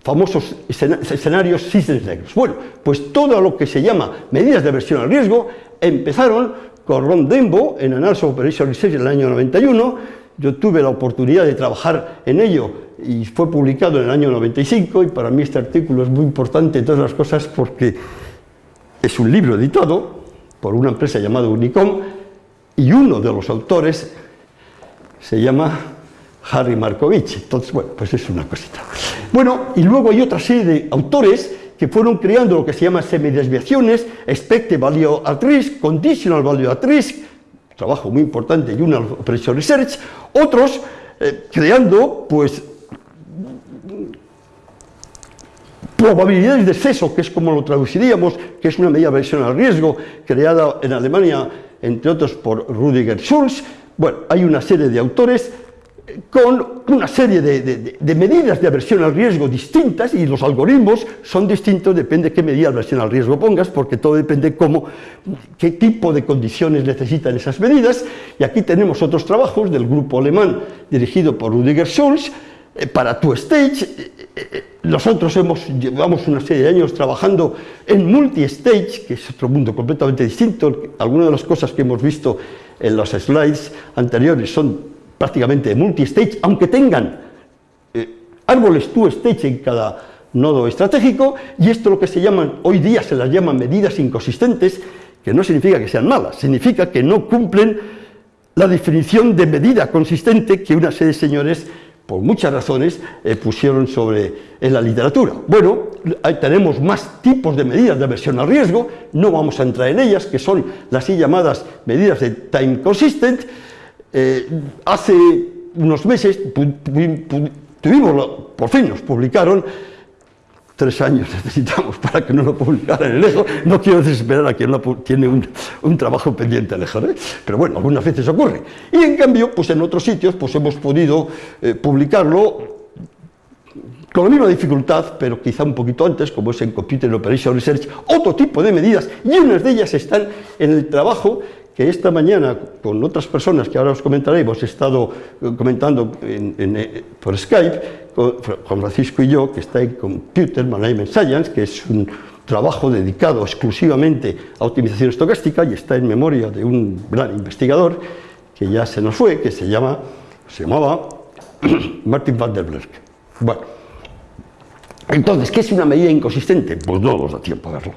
famosos escenarios cisnes negros. Bueno, pues todo lo que se llama medidas de aversión al riesgo empezaron con Ron Dembo en Analysis Operation Research en el año 91, yo tuve la oportunidad de trabajar en ello y fue publicado en el año 95 y para mí este artículo es muy importante, todas las cosas, porque es un libro editado por una empresa llamada Unicom y uno de los autores se llama Harry Markovich. Entonces, bueno, pues es una cosita. Bueno, y luego hay otra serie de autores que fueron creando lo que se llama semidesviaciones, expected value at risk, conditional value at risk, trabajo muy importante, una Operation Research, otros eh, creando, pues, probabilidades de exceso, que es como lo traduciríamos, que es una medida de versión al riesgo, creada en Alemania, entre otros por Rudiger Schulz. Bueno, hay una serie de autores con una serie de, medidas de aversión al riesgo distintas y los algoritmos son distintos, depende de qué medida de aversión al riesgo pongas, porque todo depende cómo, qué tipo de condiciones necesitan esas medidas. Y aquí tenemos otros trabajos del grupo alemán dirigido por Rudiger Schulz, para tu stage, eh, eh, nosotros hemos, llevamos una serie de años trabajando en multi-stage, que es otro mundo completamente distinto. Algunas de las cosas que hemos visto en los slides anteriores son prácticamente multi-stage, aunque tengan eh, árboles two-stage en cada nodo estratégico, y esto lo que se llaman, hoy día se las llaman medidas inconsistentes, que no significa que sean malas, significa que no cumplen la definición de medida consistente que una serie de señores, por muchas razones, eh, pusieron sobre en la literatura. Bueno, ahí tenemos más tipos de medidas de aversión al riesgo, no vamos a entrar en ellas, que son las así llamadas medidas de time consistent, eh, hace unos meses tuvimos, por fin nos publicaron, tres años necesitamos para que no lo publicaran en el EJO, no quiero desesperar a quien tiene un, trabajo pendiente en EJO, ¿eh? pero bueno, algunas veces ocurre. Y en cambio, pues en otros sitios pues hemos podido eh, publicarlo con la misma dificultad, pero quizá un poquito antes, como es en Computer Operation Research, otro tipo de medidas, y unas de ellas están en el trabajo que esta mañana con otras personas que ahora os comentaré, hemos estado eh, comentando eh, por Skype, Juan Francisco y yo, que está en Computer Management Science, que es un trabajo dedicado exclusivamente a optimización estocástica y está en memoria de un gran investigador que ya se nos fue, que se, llama, se llamaba Martin van der Berg. Bueno, entonces, ¿qué es una medida inconsistente? Pues no nos da tiempo a verlo.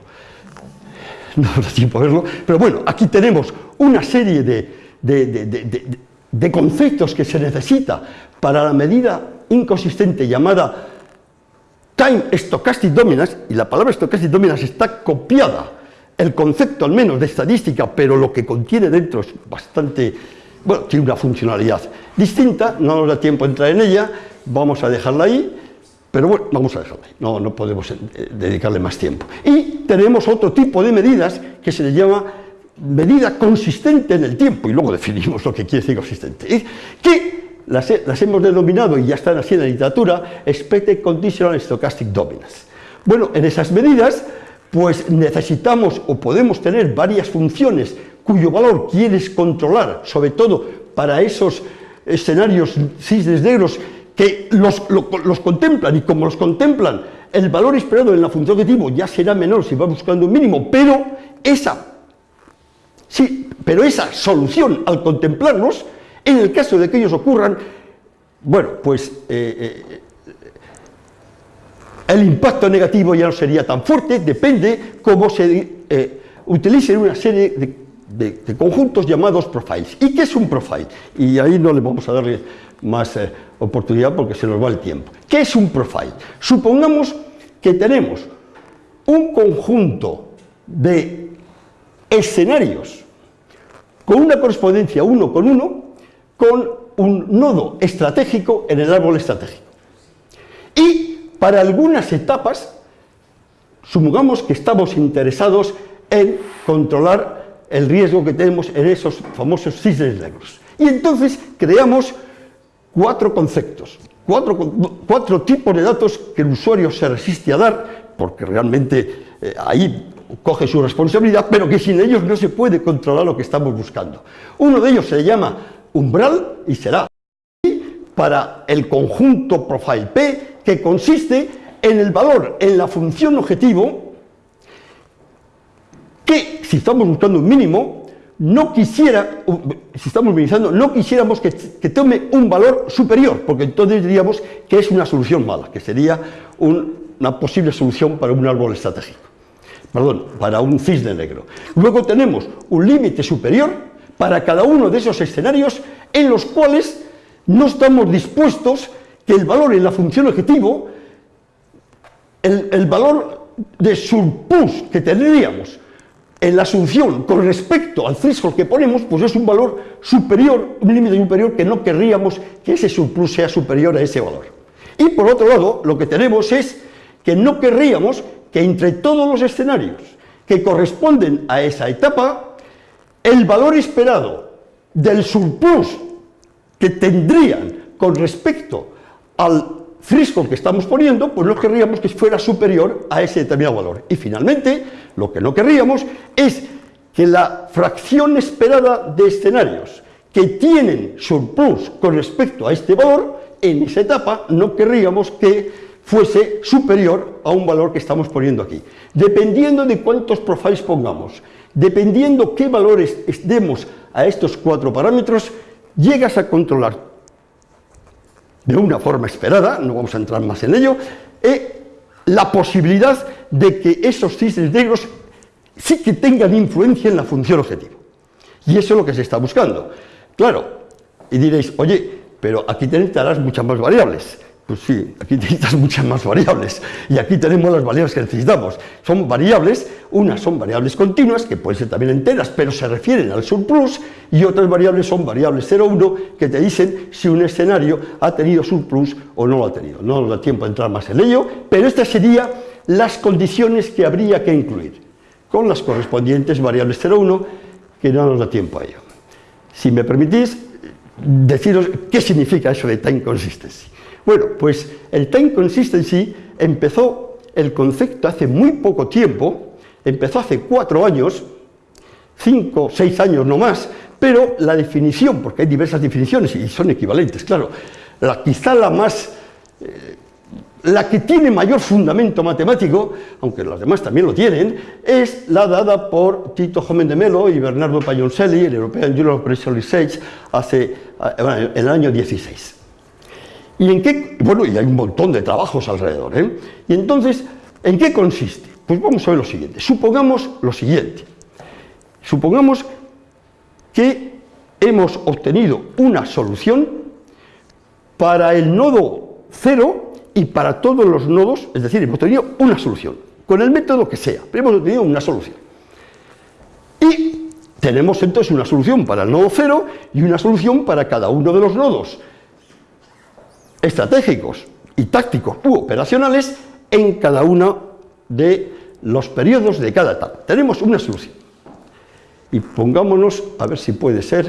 No nos da tiempo a verlo, pero bueno, aquí tenemos una serie de, de conceptos que se necesita para la medida inconsistente llamada time stochastic dominance, y la palabra stochastic dominance está copiada, el concepto al menos de estadística, pero lo que contiene dentro es bastante, bueno, tiene una funcionalidad distinta, no nos da tiempo a entrar en ella, vamos a dejarla ahí, pero bueno, vamos a dejarla ahí, no, no podemos eh, dedicarle más tiempo. Y tenemos otro tipo de medidas que se le llama medida consistente en el tiempo, y luego definimos lo que quiere decir consistente, que las, hemos denominado, y ya están así en la literatura, Expected Conditional Stochastic Dominance. Bueno, en esas medidas, pues necesitamos o podemos tener varias funciones cuyo valor quieres controlar, sobre todo para esos escenarios cisnes negros que los, los contemplan, y como los contemplan, el valor esperado en la función objetivo ya será menor si va buscando un mínimo, pero esa, sí, pero esa solución al contemplarlos en el caso de que ellos ocurran, bueno, pues eh, eh, el impacto negativo ya no sería tan fuerte, depende cómo se eh, utilicen una serie de, conjuntos llamados profiles. ¿Y qué es un profile? Y ahí no le vamos a darle más oportunidad porque se nos va el tiempo. ¿Qué es un profile? Supongamos que tenemos un conjunto de escenarios con una correspondencia uno con uno con un nodo estratégico en el árbol estratégico. Y para algunas etapas, supongamos que estamos interesados en controlar el riesgo que tenemos en esos famosos cisnes negros. Y entonces creamos cuatro conceptos, cuatro, tipos de datos que el usuario se resiste a dar, porque realmente eh, ahí coge su responsabilidad, pero que sin ellos no se puede controlar lo que estamos buscando. Uno de ellos se llama umbral y será para el conjunto profile P que consiste en el valor en la función objetivo que si estamos buscando un mínimo no quisiera, si estamos minimizando, no quisiéramos que, tome un valor superior, porque entonces diríamos que es una solución mala, que sería una posible solución para un árbol estratégico, perdón, para un cisne negro. Luego tenemos un límite superior, para cada uno de esos escenarios en los cuales no estamos dispuestos que el valor en la función objetivo, el, valor de surplus que tendríamos en la asunción con respecto al threshold que ponemos, pues es un valor superior, un límite superior que no querríamos que ese surplus sea superior a ese valor. Y por otro lado, lo que tenemos es que no querríamos que entre todos los escenarios que corresponden a esa etapa, el valor esperado del surplus que tendrían con respecto al frisco que estamos poniendo, pues no querríamos que fuera superior a ese determinado valor. Y finalmente, lo que no querríamos es que la fracción esperada de escenarios que tienen surplus con respecto a este valor, en esa etapa no querríamos que fuese superior a un valor que estamos poniendo aquí. Dependiendo de cuántos profiles pongamos, dependiendo qué valores demos a estos cuatro parámetros, llegas a controlar de una forma esperada, no vamos a entrar más en ello, eh, la posibilidad de que esos cisnes negros sí que tengan influencia en la función objetivo. Y eso es lo que se está buscando. Claro, y diréis, oye, pero aquí necesitarás muchas más variables. Pues sí, aquí necesitas muchas más variables y aquí tenemos las variables que necesitamos. Son variables, unas son variables continuas, que pueden ser también enteras, pero se refieren al surplus, y otras variables son variables 0, 1, que te dicen si un escenario ha tenido surplus o no lo ha tenido. No nos da tiempo a entrar más en ello, pero estas serían las condiciones que habría que incluir, con las correspondientes variables 0, 1, que no nos da tiempo a ello. Si me permitís, deciros qué significa eso de time consistency. Bueno, pues el time consistency empezó el concepto hace muy poco tiempo, empezó hace cuatro años, cinco, seis años no más, pero la definición, porque hay diversas definiciones y son equivalentes, claro, la, quizá la más eh, la que tiene mayor fundamento matemático, aunque los demás también lo tienen, es la dada por Tito Jomen de Melo y Bernardo Pagnoncelli, el European Journal of Research, hace, eh, en el año 16. ¿Y en qué? Bueno, y hay un montón de trabajos alrededor. ¿eh? Y entonces, ¿en qué consiste? Pues vamos a ver lo siguiente. Supongamos lo siguiente. Supongamos que hemos obtenido una solución para el nodo 0 y para todos los nodos, es decir, hemos obtenido una solución, con el método que sea, pero hemos obtenido una solución. Y tenemos entonces una solución para el nodo 0 y una solución para cada uno de los nodos estratégicos y tácticos u operacionales en cada uno de los periodos de cada etapa. Tenemos una solución y pongámonos, a ver si puede ser,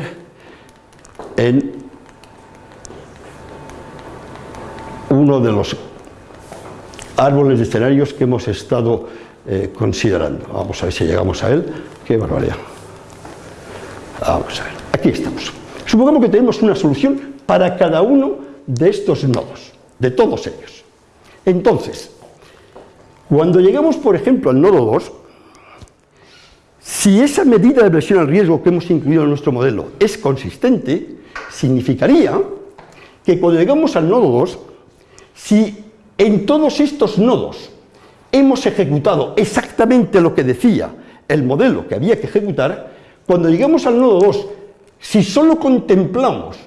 en uno de los árboles de escenarios que hemos estado eh, considerando. Vamos a ver si llegamos a él. ¡Qué barbaridad! Vamos a ver, aquí estamos. Supongamos que tenemos una solución para cada uno de estos nodos, de todos ellos. Entonces, cuando llegamos, por ejemplo, al nodo 2, si esa medida de versión al riesgo que hemos incluido en nuestro modelo es consistente, significaría que cuando llegamos al nodo 2, si en todos estos nodos hemos ejecutado exactamente lo que decía el modelo que había que ejecutar, cuando llegamos al nodo 2, si solo contemplamos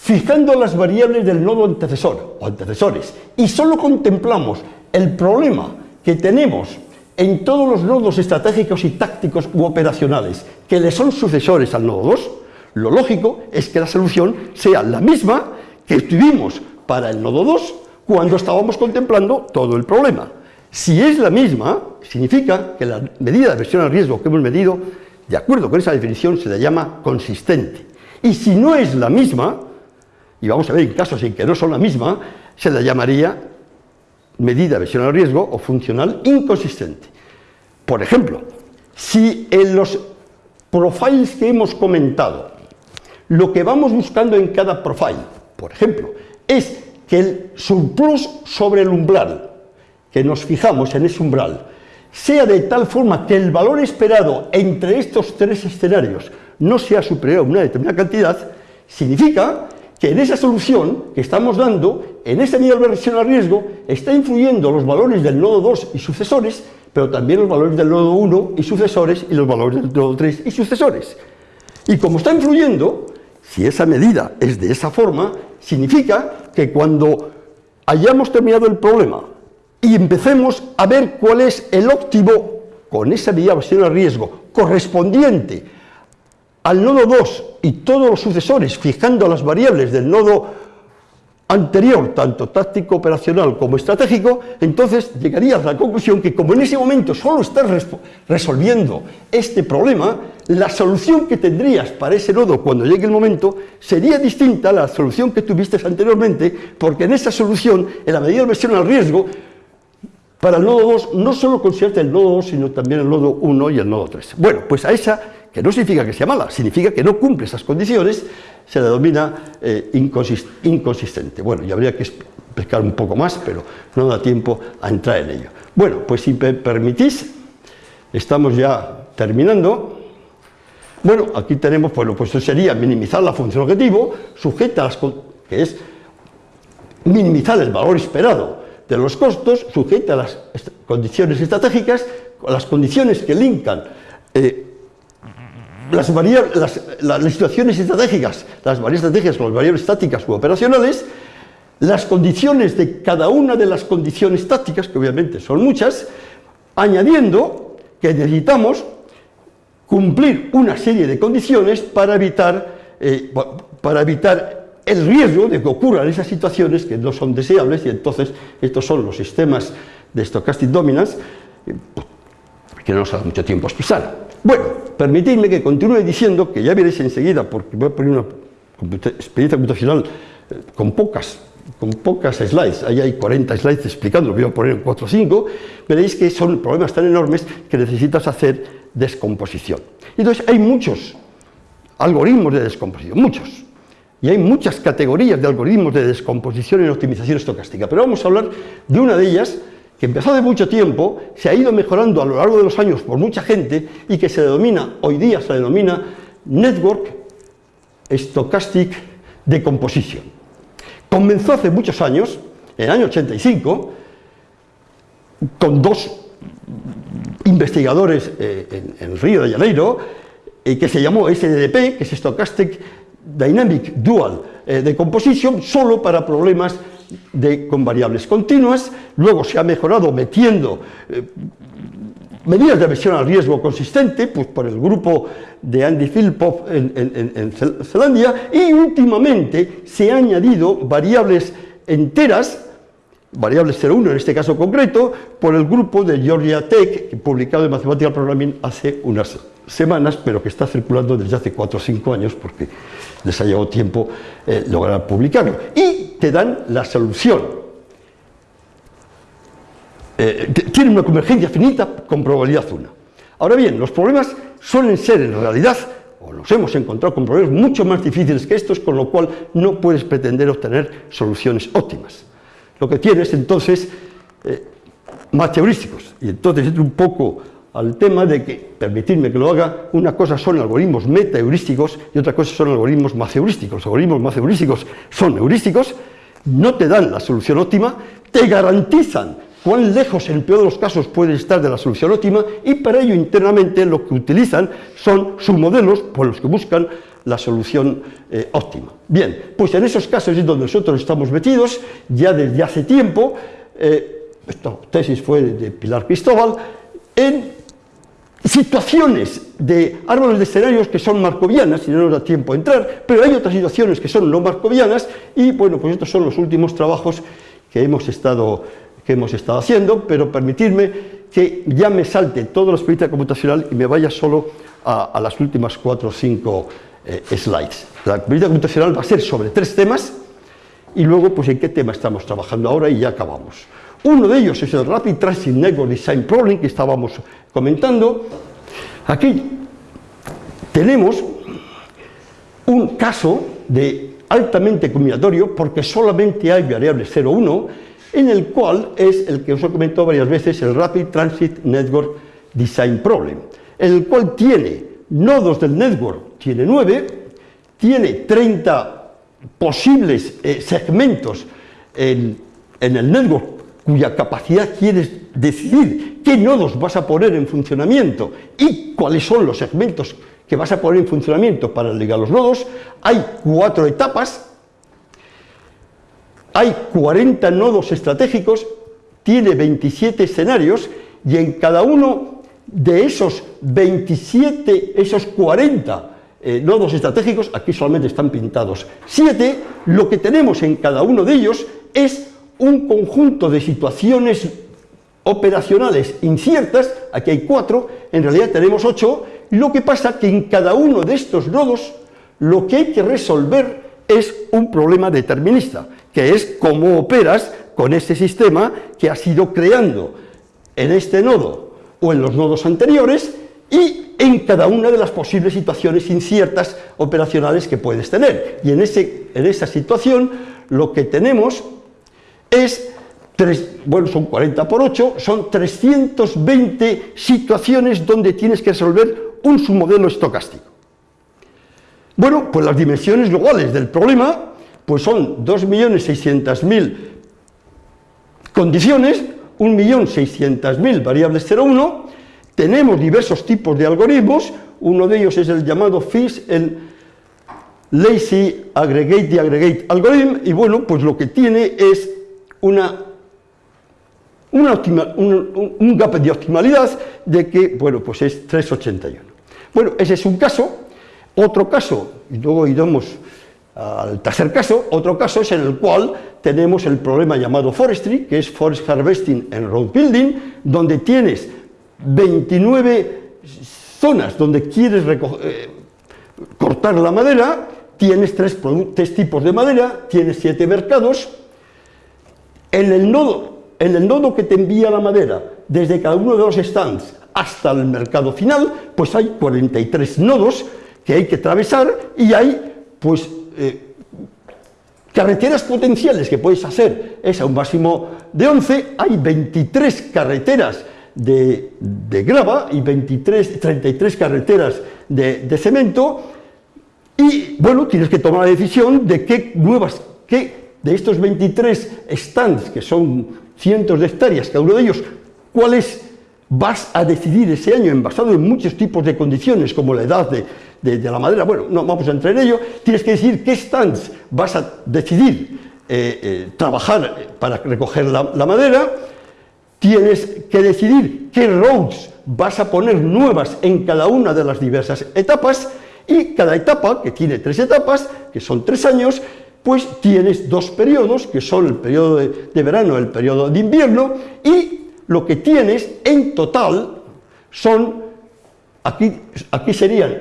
fijando las variables del nodo antecesor o antecesores y solo contemplamos el problema que tenemos en todos los nodos estratégicos y tácticos u operacionales que le son sucesores al nodo 2, lo lógico es que la solución sea la misma que tuvimos para el nodo 2 cuando estábamos contemplando todo el problema. Si es la misma, significa que la medida de versión al riesgo que hemos medido, de acuerdo con esa definición, se le llama consistente. Y si no es la misma, y vamos a ver en casos en que no son la misma, se la llamaría medida de versión al riesgo o funcional inconsistente. Por ejemplo, si en los profiles que hemos comentado, lo que vamos buscando en cada profile, por ejemplo, es que el surplus sobre el umbral, que nos fijamos en ese umbral, sea de tal forma que el valor esperado entre estos tres escenarios no sea superior a una determinada cantidad, significa que en esa solución que estamos dando, en esa medida de versión al riesgo, está influyendo los valores del nodo 2 y sucesores, pero también los valores del nodo 1 y sucesores, y los valores del nodo 3 y sucesores. Y como está influyendo, si esa medida es de esa forma, significa que cuando hayamos terminado el problema y empecemos a ver cuál es el óptimo con esa medida de versión al riesgo correspondiente al nodo 2 y todos los sucesores, fijando las variables del nodo anterior, tanto táctico, operacional como estratégico, entonces llegarías a la conclusión que como en ese momento solo estás resolviendo este problema, la solución que tendrías para ese nodo cuando llegue el momento sería distinta a la solución que tuviste anteriormente, porque en esa solución, en la medida de versión al riesgo, para el nodo 2 no solo consideraste el nodo 2, sino también el nodo 1 y el nodo 3. Bueno, pues a esa que no significa que sea mala, significa que no cumple esas condiciones, se le denomina eh, inconsistente. Bueno, y habría que explicar un poco más, pero no da tiempo a entrar en ello. Bueno, pues si me permitís, estamos ya terminando. Bueno, aquí tenemos, bueno, pues eso sería minimizar la función objetivo, sujeta a las, que es minimizar el valor esperado de los costos, sujeta a las condiciones estratégicas, las condiciones que linkan eh, las, las, situaciones estratégicas, las variables estratégicas con las variables estáticas u operacionales, las condiciones de cada una de las condiciones tácticas, que obviamente son muchas, añadiendo que necesitamos cumplir una serie de condiciones para evitar, eh, para evitar el riesgo de que ocurran esas situaciones que no son deseables y entonces estos son los sistemas de stochastic dominance eh, que no nos ha dado mucho tiempo a. Bueno, permitidme que continúe diciendo que ya veréis enseguida, porque voy a poner una experiencia computacional eh, con pocas, con pocas slides, ahí hay 40 slides explicando, voy a poner en 4 o 5, veréis que son problemas tan enormes que necesitas hacer descomposición. Entonces hay muchos algoritmos de descomposición, muchos. Y hay muchas categorías de algoritmos de descomposición y optimización estocástica, pero vamos a hablar de una de ellas que empezó hace mucho tiempo, se ha ido mejorando a lo largo de los años por mucha gente y que se denomina, hoy día se denomina Network Stochastic Decomposition. Comenzó hace muchos años, en el año 85, con dos investigadores eh, en, Río de Janeiro, eh, que se llamó SDDP, que es Stochastic Dynamic Dual eh, Decomposition, solo para problemas de, con variables continuas, luego se ha mejorado metiendo medidas de aversión al riesgo consistente, pues por el grupo de Andy Philpott en, Zelandia, y últimamente se han añadido variables enteras variables 0,1 en este caso concreto, por el grupo de Georgia Tech, publicado en Mathematical Programming hace unas semanas, pero que está circulando desde hace 4 o 5 años, porque les ha llevado tiempo eh, lograr publicarlo. Y te dan la solución. Eh, tienen una convergencia finita con probabilidad 1. Ahora bien, los problemas suelen ser en realidad, o los hemos encontrado con problemas mucho más difíciles que estos, con lo cual no puedes pretender obtener soluciones óptimas lo que tienes entonces eh, más heurísticos. Y entonces entro un poco al tema de que, permitirme que lo haga, una cosa son algoritmos meta-heurísticos y otra cosa son algoritmos más. Los algoritmos más son heurísticos, no te dan la solución óptima, te garantizan cuán lejos en el peor de los casos puede estar de la solución óptima y para ello internamente lo que utilizan son submodelos por los que buscan la solución eh, óptima. Bien, pues en esos casos es donde nosotros estamos metidos, ya desde hace tiempo, eh, esta tesis fue de Pilar Cristóbal, en situaciones de árboles de escenarios que son marcovianas, y no nos da tiempo a entrar, pero hay otras situaciones que son no marcovianas, y bueno, pues estos son los últimos trabajos que hemos estado, que hemos estado haciendo, pero permitirme que ya me salte toda la experiencia computacional y me vaya solo a, las últimas cuatro o cinco eh, slides. La actividad computacional va a ser sobre tres temas y luego pues en qué tema estamos trabajando ahora y ya acabamos. Uno de ellos es el Rapid Transit Network Design Problem que estábamos comentando. Aquí tenemos un caso de altamente combinatorio porque solamente hay variables 0, 1 en el cual es el que os he comentado varias veces el Rapid Transit Network Design Problem, en el cual tiene nodos del network tiene 9, tiene 30 posibles eh, segmentos en, el network cuya capacidad quieres decidir qué nodos vas a poner en funcionamiento y cuáles son los segmentos que vas a poner en funcionamiento para ligar los nodos, hay cuatro etapas, hay 40 nodos estratégicos, tiene 27 escenarios y en cada uno de esos 27, esos 40 eh, nodos estratégicos, aquí solamente están pintados 7, lo que tenemos en cada uno de ellos es un conjunto de situaciones operacionales inciertas, aquí hay 4, en realidad tenemos 8, lo que pasa que en cada uno de estos nodos lo que hay que resolver es un problema determinista, que es cómo operas con ese sistema que has ido creando en este nodo o en los nodos anteriores y en cada una de las posibles situaciones inciertas operacionales que puedes tener. Y en, ese, en esa situación lo que tenemos es, bueno, son 40 por 8, son 320 situaciones donde tienes que resolver un submodelo estocástico. Bueno, pues las dimensiones globales del problema pues son 2.600.000 condiciones, 1.600.000 variables 0,1, tenemos diversos tipos de algoritmos, uno de ellos es el llamado FIS, el Lazy Aggregate Aggregate Algorithm, y bueno, pues lo que tiene es una, un, gap de optimalidad de que, bueno, pues es 381. Bueno, ese es un caso, otro caso, y luego iremos al tercer caso, otro caso es en el cual tenemos el problema llamado forestry, que es forest harvesting en road building, donde tienes 29 zonas donde quieres eh, cortar la madera, tienes tres, tipos de madera, tienes siete mercados, en el, nodo, en el nodo que te envía la madera, desde cada uno de los stands hasta el mercado final, pues hay 43 nodos que hay que atravesar y hay pues carreteras potenciales que puedes hacer. Es a un máximo de 11, hay 23 carreteras de, grava y 23, 33 carreteras de, de, cemento y bueno, tienes que tomar la decisión de qué nuevas, qué de estos 23 stands, que son cientos de hectáreas cada uno de ellos, cuáles vas a decidir ese año, en basado en muchos tipos de condiciones, como la edad de, la madera, bueno, no vamos a entrar en ello, tienes que decir qué stands vas a decidir eh, eh, trabajar para recoger la, madera, tienes que decidir qué roads vas a poner nuevas en cada una de las diversas etapas, y cada etapa, que tiene tres etapas, que son tres años, pues tienes dos periodos, que son el periodo de, verano y el periodo de invierno, y lo que tienes en total son, aquí, aquí serían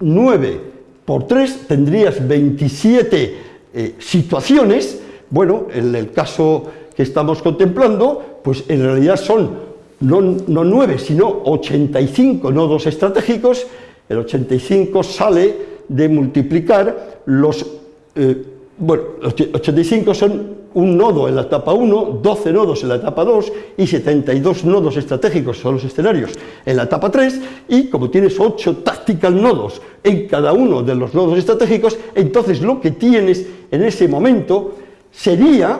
9 por 3, tendrías 27 eh, situaciones, bueno, en el caso que estamos contemplando, pues en realidad son no, no 9, sino 85 nodos estratégicos, el 85 sale de multiplicar los, eh, bueno, 85 son un nodo en la etapa 1, 12 nodos en la etapa 2 y 72 nodos estratégicos son los escenarios en la etapa 3 y como tienes 8 tactical nodos en cada uno de los nodos estratégicos, entonces lo que tienes en ese momento sería,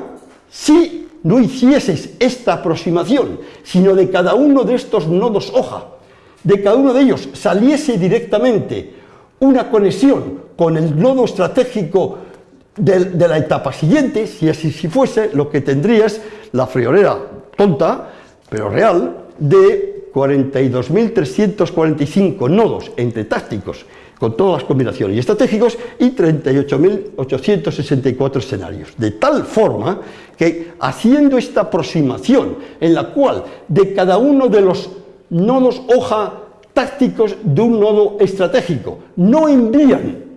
si no hicieses esta aproximación, sino de cada uno de estos nodos hoja, de cada uno de ellos saliese directamente una conexión con el nodo estratégico de, la etapa siguiente, si así fuese, lo que tendrías, la friolera tonta, pero real, de 42.345 nodos entre tácticos, con todas las combinaciones y estratégicos, y 38.864 escenarios. De tal forma que, haciendo esta aproximación, en la cual de cada uno de los nodos hoja tácticos de un nodo estratégico no envían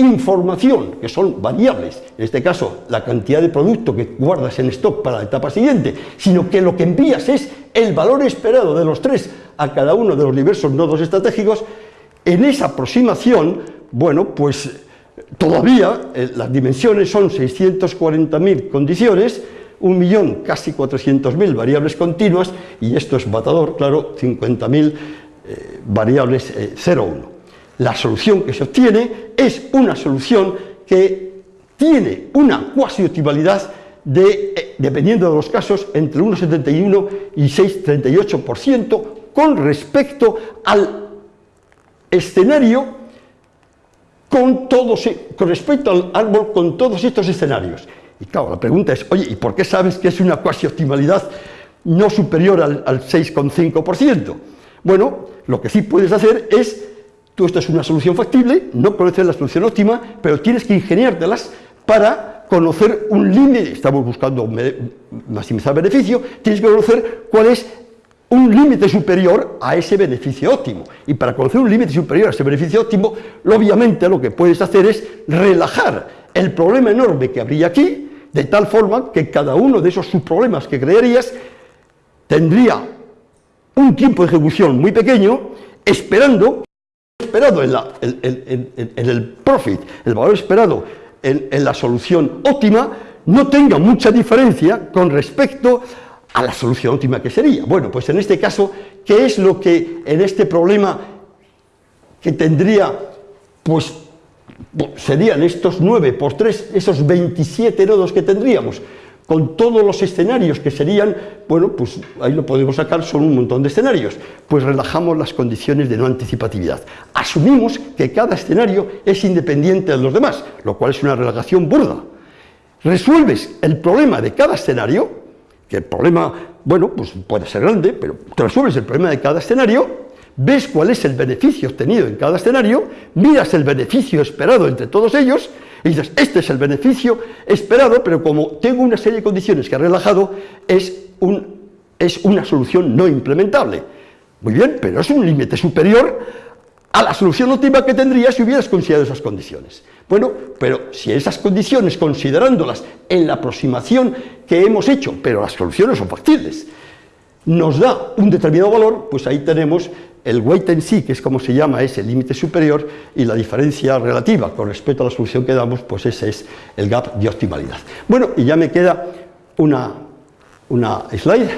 información, que son variables, en este caso la cantidad de producto que guardas en stock para la etapa siguiente, sino que lo que envías es el valor esperado de los tres a cada uno de los diversos nodos estratégicos, en esa aproximación, bueno, pues todavía eh, las dimensiones son 640.000 condiciones, un millón, casi 400.000 variables continuas, y esto es matador, claro, 50.000 eh, variables 0,1. La solución que se obtiene es una solución que tiene una cuasi optimalidad de, eh, dependiendo de los casos, entre 1,71 y 6,38% con respecto al escenario con, todos, con respecto al árbol con todos estos escenarios. Y claro, la pregunta es, oye, ¿y por qué sabes que es una cuasi optimalidad no superior al, al 6,5%? Bueno, lo que sí puedes hacer es Tú esto es una solución factible, no conoces la solución óptima, pero tienes que ingeniártelas para conocer un límite, estamos buscando maximizar beneficio, tienes que conocer cuál es un límite superior a ese beneficio óptimo. Y para conocer un límite superior a ese beneficio óptimo, obviamente lo que puedes hacer es relajar el problema enorme que habría aquí, de tal forma que cada uno de esos subproblemas que crearías tendría un tiempo de ejecución muy pequeño, esperando esperado en, el profit, el valor esperado en, la solución óptima, no tenga mucha diferencia con respecto a la solución óptima que sería. Bueno, pues en este caso, ¿qué es lo que en este problema que tendría, pues, serían estos 9 por 3, esos 27 nodos que tendríamos? Con todos los escenarios que serían, bueno, pues ahí lo podemos sacar, son un montón de escenarios, pues relajamos las condiciones de no anticipatividad. Asumimos que cada escenario es independiente de los demás, lo cual es una relajación burda. Resuelves el problema de cada escenario, que el problema, bueno, pues puede ser grande, pero te resuelves el problema de cada escenario, ves cuál es el beneficio obtenido en cada escenario, miras el beneficio esperado entre todos ellos, y dices, este es el beneficio esperado, pero como tengo una serie de condiciones que ha relajado, es, un, es una solución no implementable. Muy bien, pero es un límite superior a la solución óptima que tendrías si hubieras considerado esas condiciones. Bueno, pero si esas condiciones, considerándolas en la aproximación que hemos hecho, pero las soluciones son factibles, nos da un determinado valor, pues ahí tenemos el weight en sí, que es como se llama ese límite superior, y la diferencia relativa con respecto a la solución que damos, pues ese es el gap de optimalidad. Bueno, y ya me queda una, una slide,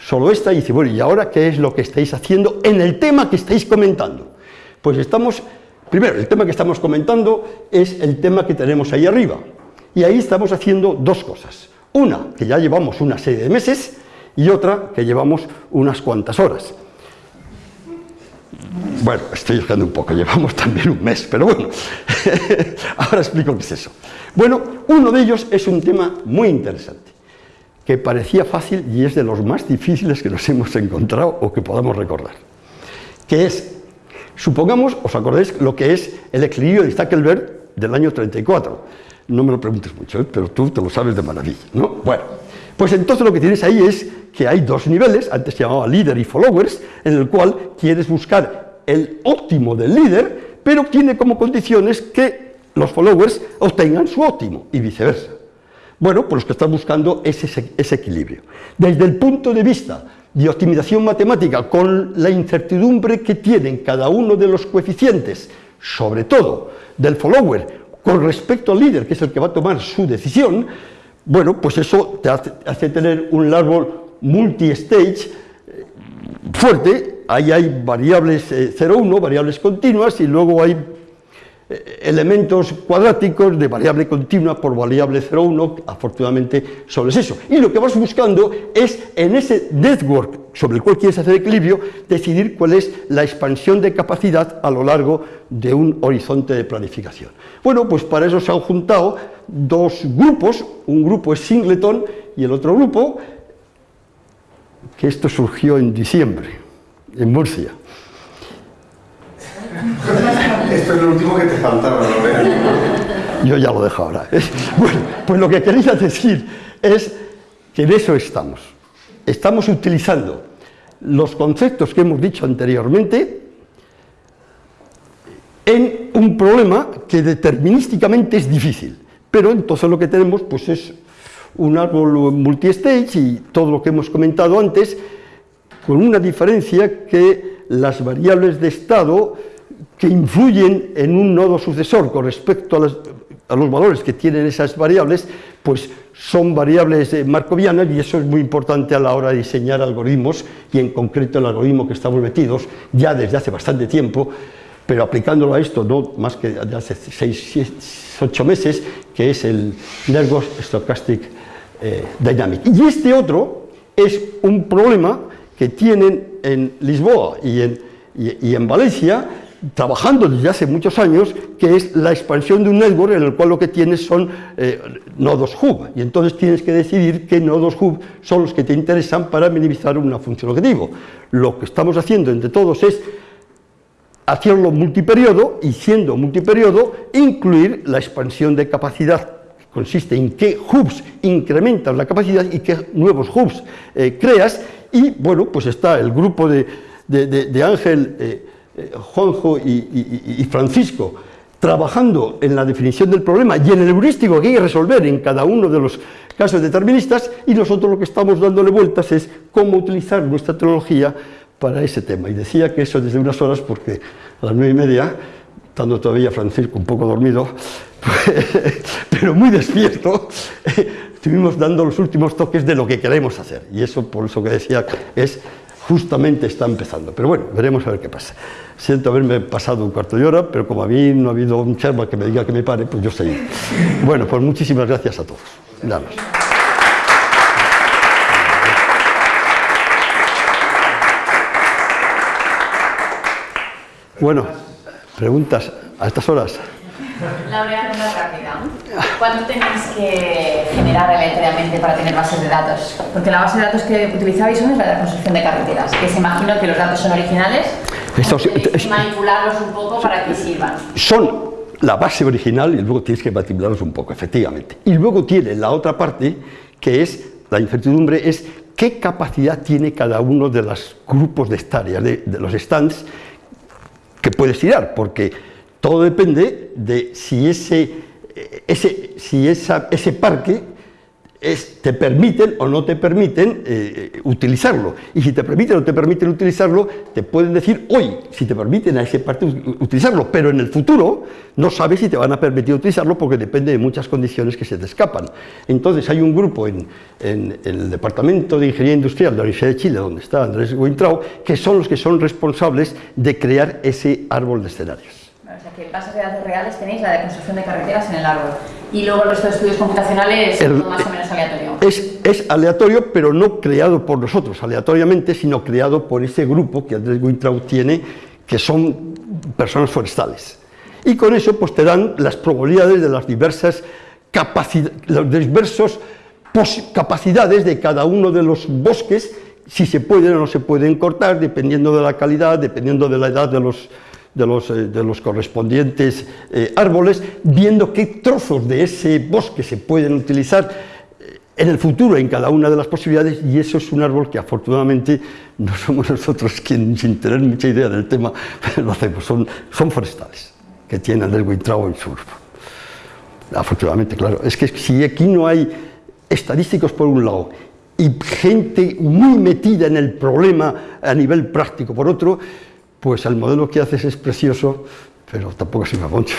solo esta, y dice, bueno, ¿y ahora qué es lo que estáis haciendo en el tema que estáis comentando? Pues estamos, primero, el tema que estamos comentando es el tema que tenemos ahí arriba, y ahí estamos haciendo dos cosas. Una, que ya llevamos una serie de meses, y otra, que llevamos unas cuantas horas. Bueno, estoy buscando un poco, llevamos también un mes, pero bueno, ahora explico qué es eso. Bueno, uno de ellos es un tema muy interesante, que parecía fácil y es de los más difíciles que nos hemos encontrado o que podamos recordar, que es, supongamos, os acordáis lo que es el equilibrio de Stackelberg del año 34, no me lo preguntes mucho, ¿eh? pero tú te lo sabes de maravilla, ¿no? Bueno, pues entonces lo que tienes ahí es que hay dos niveles, antes se llamaba líder y followers, en el cual quieres buscar el óptimo del líder, pero tiene como condiciones que los followers obtengan su óptimo y viceversa. Bueno, pues lo que están buscando es ese, ese equilibrio. Desde el punto de vista de optimización matemática, con la incertidumbre que tienen cada uno de los coeficientes, sobre todo del follower, con respecto al líder, que es el que va a tomar su decisión, bueno, pues eso te hace, tener un árbol multi-stage eh, fuerte, ahí hay variables 0,1, eh, variables continuas, y luego hay elementos cuadráticos de variable continua por variable 0,1, afortunadamente solo es eso. Y lo que vas buscando es en ese network sobre el cual quieres hacer equilibrio, decidir cuál es la expansión de capacidad a lo largo de un horizonte de planificación. Bueno, pues para eso se han juntado dos grupos, un grupo es Singleton y el otro grupo, que esto surgió en diciembre, en Murcia.
Esto es lo último que te faltaba, ¿no?
Yo ya lo dejo ahora. Bueno, pues lo que quería decir es que en eso estamos. Estamos utilizando los conceptos que hemos dicho anteriormente en un problema que determinísticamente es difícil. Pero entonces lo que tenemos pues es un árbol multi-stage y todo lo que hemos comentado antes, con una diferencia que las variables de estado que influyen en un nodo sucesor con respecto a, los valores que tienen esas variables, pues son variables markovianas y eso es muy importante a la hora de diseñar algoritmos y en concreto el algoritmo que estamos metidos ya desde hace bastante tiempo, pero aplicándolo a esto no más que de hace 6, 8 meses, que es el Nervous Stochastic eh, Dynamic. Y este otro es un problema que tienen en Lisboa y en, y en Valencia, trabajando desde hace muchos años, que es la expansión de un network en el cual lo que tienes son eh, nodos hub, y entonces tienes que decidir qué nodos hub son los que te interesan para minimizar una función objetivo. Lo que estamos haciendo entre todos es hacerlo multiperiodo, y siendo multiperiodo, incluir la expansión de capacidad, que consiste en qué hubs incrementas la capacidad y qué nuevos hubs eh, creas, y bueno, pues está el grupo de, Ángel... Eh, Juanjo y, Francisco trabajando en la definición del problema y en el heurístico que hay que resolver en cada uno de los casos deterministas y nosotros lo que estamos dándole vueltas es cómo utilizar nuestra tecnología para ese tema. Y decía que eso desde unas horas porque a las nueve y media, estando todavía Francisco un poco dormido, pero muy despierto, estuvimos dando los últimos toques de lo que queremos hacer. Y eso, por eso que decía, es justamente está empezando. Pero bueno, veremos a ver qué pasa. Siento haberme pasado un cuarto de hora, pero como a mí no ha habido un charma que me diga que me pare, pues yo seguí. Bueno, pues muchísimas gracias a todos. Nada. Bueno, preguntas a estas horas.
Laura, una rápida. ¿Cuánto tenéis que generar aleatoriamente para tener bases de datos? Porque la base de datos que utilizabais son es la de la construcción de carreteras, que se imagino que los datos son originales, y manipularlos un poco para que sirvan.
Son la base original y luego tienes que manipularlos un poco, efectivamente. Y luego tiene la otra parte, que es la incertidumbre, es qué capacidad tiene cada uno de los grupos de tareas, de, de los stands que puedes tirar, porque todo depende de si ese, parque te permiten o no te permiten eh, eh, utilizarlo. Y si te permiten o te permiten utilizarlo, te pueden decir hoy, si te permiten a ese parte utilizarlo, pero en el futuro no sabes si te van a permitir utilizarlo porque depende de muchas condiciones que se te escapan. Entonces hay un grupo en, el Departamento de Ingeniería Industrial de la Universidad de Chile, donde está Andrés Weintraub, que son los que son responsables de crear ese árbol de escenarios
que en bases de datos reales tenéis la de construcción de carreteras en el árbol. Y luego el resto de estudios computacionales es más o menos aleatorio.
Es, es, aleatorio, pero no creado por nosotros aleatoriamente, sino creado por ese grupo que Andrés Wintraud tiene, que son personas forestales. Y con eso pues, te dan las probabilidades de las diversas capacidades, los diversos capacidades de cada uno de los bosques, si se pueden o no se pueden cortar, dependiendo de la calidad, dependiendo de la edad de los, de los, eh, de los correspondientes eh, árboles, viendo qué trozos de ese bosque se pueden utilizar eh, en el futuro en cada una de las posibilidades y eso es un árbol que afortunadamente no somos nosotros quienes sin tener mucha idea del tema lo hacemos, son, son forestales que tienen el Wintrao en su grupo. Afortunadamente, claro, es que si aquí no hay estadísticos por un lado y gente muy metida en el problema a nivel práctico por otro, pues el modelo que haces es precioso, pero tampoco sirve mucho.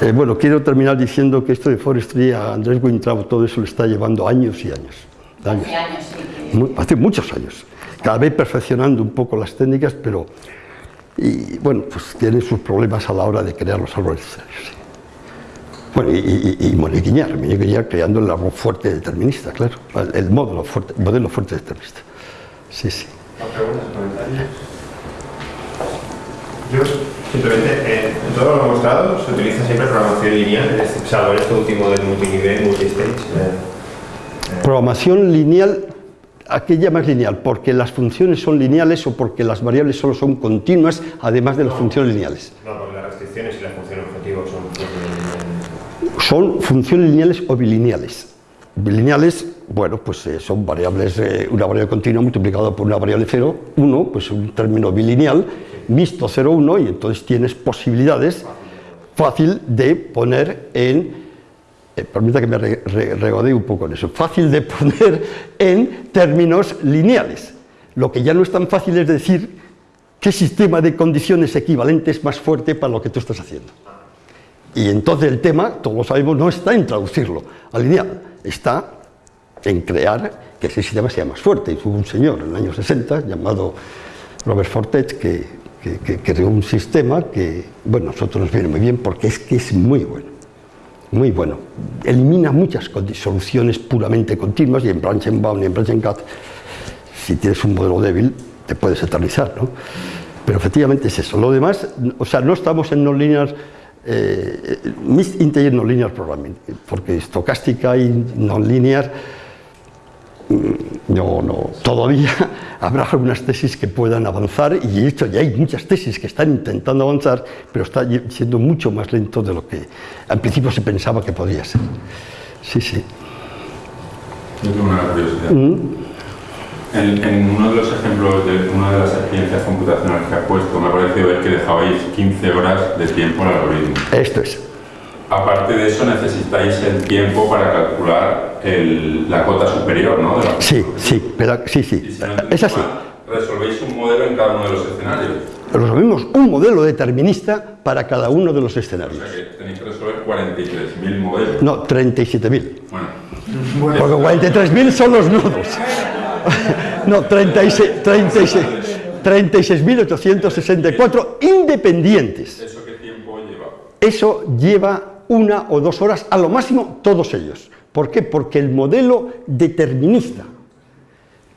Eh, bueno, quiero terminar diciendo que esto de forestry a Andrés Wintraub todo eso le está llevando años y años.
años. Hace años, sí.
Hace muchos años. Cada vez perfeccionando un poco las técnicas, pero... Y bueno, pues tiene sus problemas a la hora de crear los árboles necesarios. Bueno, y, y, y Moniquiñar, creando el árbol fuerte determinista, claro, el modelo fuerte, modelo fuerte determinista. Sí, sí
preguntas, comentarios? Yo, simplemente, eh, en todo lo mostrado se utiliza siempre programación lineal, salvo en este último del multinivel, multistage. Eh,
eh. Programación lineal, ¿a qué llamas lineal? ¿Porque las funciones son lineales o porque las variables solo son continuas, además de las funciones lineales?
No, porque las restricciones y la función objetivo son funciones
lineales. Son funciones lineales o bilineales. Bilineales bueno, pues eh, son variables, eh, una variable continua multiplicada por una variable 0, 1, pues un término bilineal, mixto 0, 1, y entonces tienes posibilidades fácil de poner en, eh, permita que me regodee un poco en eso, fácil de poner en términos lineales. Lo que ya no es tan fácil es decir qué sistema de condiciones equivalente es más fuerte para lo que tú estás haciendo. Y entonces el tema, todos lo sabemos, no está en traducirlo a lineal, está en crear que ese sistema sea más fuerte. Y hubo un señor en el año 60 llamado Robert Fortet que, creó un sistema que, bueno, a nosotros nos viene muy bien porque es que es muy bueno, muy bueno. Elimina muchas soluciones puramente continuas y en Branchenbaum y en Branchencat, si tienes un modelo débil, te puedes eternizar, ¿no? Pero efectivamente es eso. Lo demás, o sea, no estamos en no linear eh, integer no linear programming, porque estocástica y no linear no, no, todavía habrá algunas tesis que puedan avanzar y de hecho ya hay muchas tesis que están intentando avanzar, pero está siendo mucho más lento de lo que al principio se pensaba que podía ser. Sí, sí.
Yo tengo una curiosidad. Mm. En, uno de los ejemplos de una de las experiencias computacionales que ha puesto, me ha parecido ver que dejabais 15 horas de tiempo al algoritmo.
Esto es.
Aparte de eso, necesitáis el tiempo para calcular la cota superior, ¿no?
sí, sí, pero, sí, sí. es así.
Resolvéis un modelo en cada uno de los escenarios.
Resolvemos un modelo determinista para cada uno de los escenarios.
O sea que tenéis que resolver 43.000 modelos.
No, 37.000. Bueno. Porque 43.000 son los nudos. no, 36.864 36, independientes.
¿Eso qué tiempo lleva?
Eso lleva una o dos horas, a lo máximo todos ellos. ¿Por qué? Porque el modelo determinista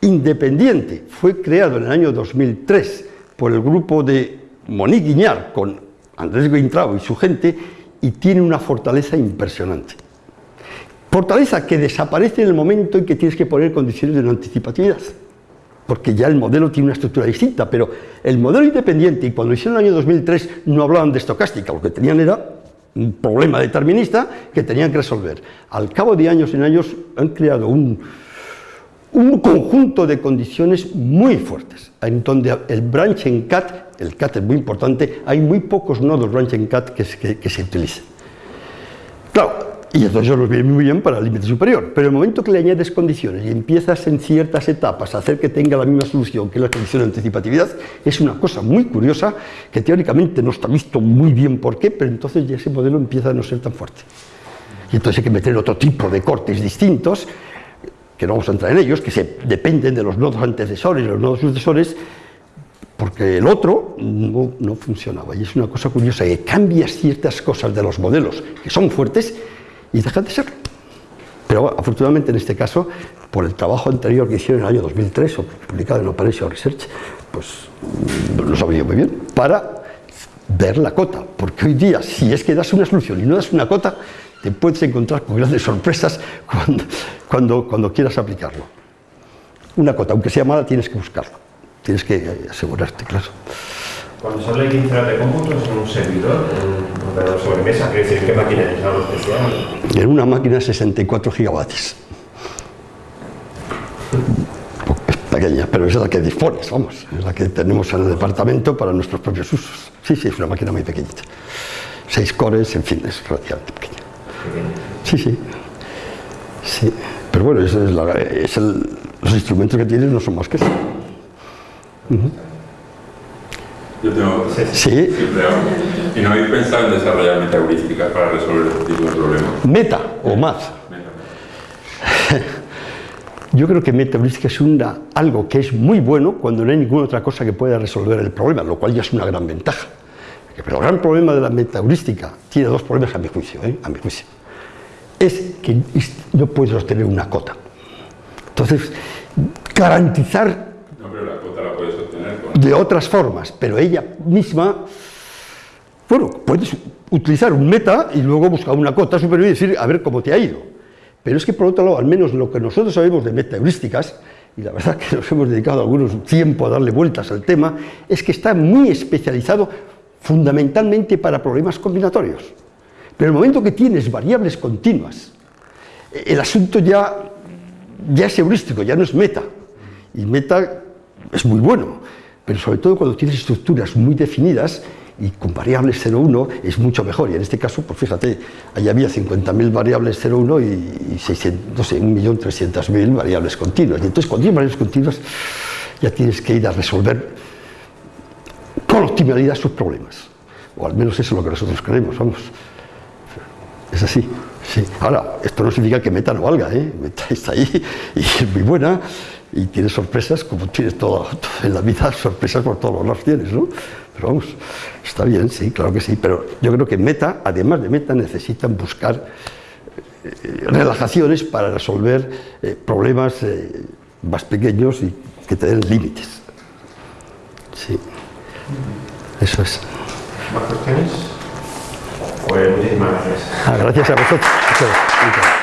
independiente fue creado en el año 2003 por el grupo de Monique Guiñar con Andrés Weintraub y su gente y tiene una fortaleza impresionante. Fortaleza que desaparece en el momento en que tienes que poner condiciones de no anticipatividad, porque ya el modelo tiene una estructura distinta, pero el modelo independiente, y cuando hicieron el año 2003 no hablaban de estocástica, lo que tenían era un problema determinista que tenían que resolver. Al cabo de años y años han creado un, un conjunto de condiciones muy fuertes, en donde el branch en cat, el cat es muy importante, hay muy pocos nodos branch en cat que, se utilicen. Claro, Y entonces eso nos viene muy bien para el límite superior. Pero el momento que le añades condiciones y empiezas en ciertas etapas a hacer que tenga la misma solución que la condición de anticipatividad, es una cosa muy curiosa que teóricamente no está visto muy bien por qué, pero entonces ya ese modelo empieza a no ser tan fuerte. Y entonces hay que meter otro tipo de cortes distintos, que no vamos a entrar en ellos, que se dependen de los nodos antecesores y los nodos sucesores, porque el otro no, no, funcionaba. Y es una cosa curiosa, que cambias ciertas cosas de los modelos que son fuertes y dejan de serlo. Pero afortunadamente en este caso, por el trabajo anterior que hicieron en el año 2003, publicado en Operation Research, pues lo sabía muy bien, para ver la cota. Porque hoy día, si es que das una solución y no das una cota, te puedes encontrar con grandes sorpresas cuando, cuando, cuando quieras aplicarlo. Una cota, aunque sea mala, tienes que buscarlo. Tienes que asegurarte, claro.
Cuando se habla de 15 horas de cómputo, ¿es un servidor, un ordenador sobremesa? Quiere decir, ¿qué máquina es algo especial?
En una máquina 64 gigavatios. Es pequeña, pero es la que dispones, vamos. Es la que tenemos en el departamento para nuestros propios usos. Sí, sí, es una máquina muy pequeñita. Seis cores, en fin, es relativamente pequeña. Sí, sí. Sí. Pero bueno, es, la, es el, los instrumentos que tienes no son más que eso.
Yo tengo
Sí.
siempre hago. ¿Y no habéis pensado en desarrollar metaheurísticas para resolver este tipo de problemas?
Meta o más. Yo creo que metaheurística es una, algo que es muy bueno cuando no hay ninguna otra cosa que pueda resolver el problema, lo cual ya es una gran ventaja. Pero el gran problema de la metaheurística tiene dos problemas a mi juicio, ¿eh? a mi juicio. Es que no puedes obtener una cota. Entonces, garantizar
No, pero la cuota la puedes obtener con...
de otras formas, pero ella misma, bueno, puedes utilizar un meta y luego buscar una cota superior y decir, a ver cómo te ha ido. Pero es que por otro lado, al menos lo que nosotros sabemos de metaheurísticas, y la verdad que nos hemos dedicado algunos tiempo a darle vueltas al tema, es que está muy especializado fundamentalmente para problemas combinatorios. Pero el momento que tienes variables continuas, el asunto ya, ya es heurístico, ya no es meta. Y meta es muy bueno, pero sobre todo cuando tienes estructuras muy definidas y con variables 0,1 es mucho mejor. Y en este caso, pues fíjate, ahí había 50.000 variables 0,1 y, y 600, no sé, 1.300.000 variables continuas. Y entonces cuando tienes variables continuas ya tienes que ir a resolver con optimalidad sus problemas. O al menos eso es lo que nosotros creemos, vamos. Es así. Sí. Ahora, esto no significa que Meta no valga, ¿eh? Meta está ahí y es muy buena y tiene sorpresas, como tienes todo, en la vida, sorpresas por todos los lados tienes, ¿no? Pero vamos, está bien, sí, claro que sí, pero yo creo que Meta, además de Meta, necesitan buscar eh, relajaciones para resolver eh, problemas eh, más pequeños y que te den límites. Sí, eso es.
¿Más cuestiones? Pues muchísimas gracias.
Ah, gracias a vosotros.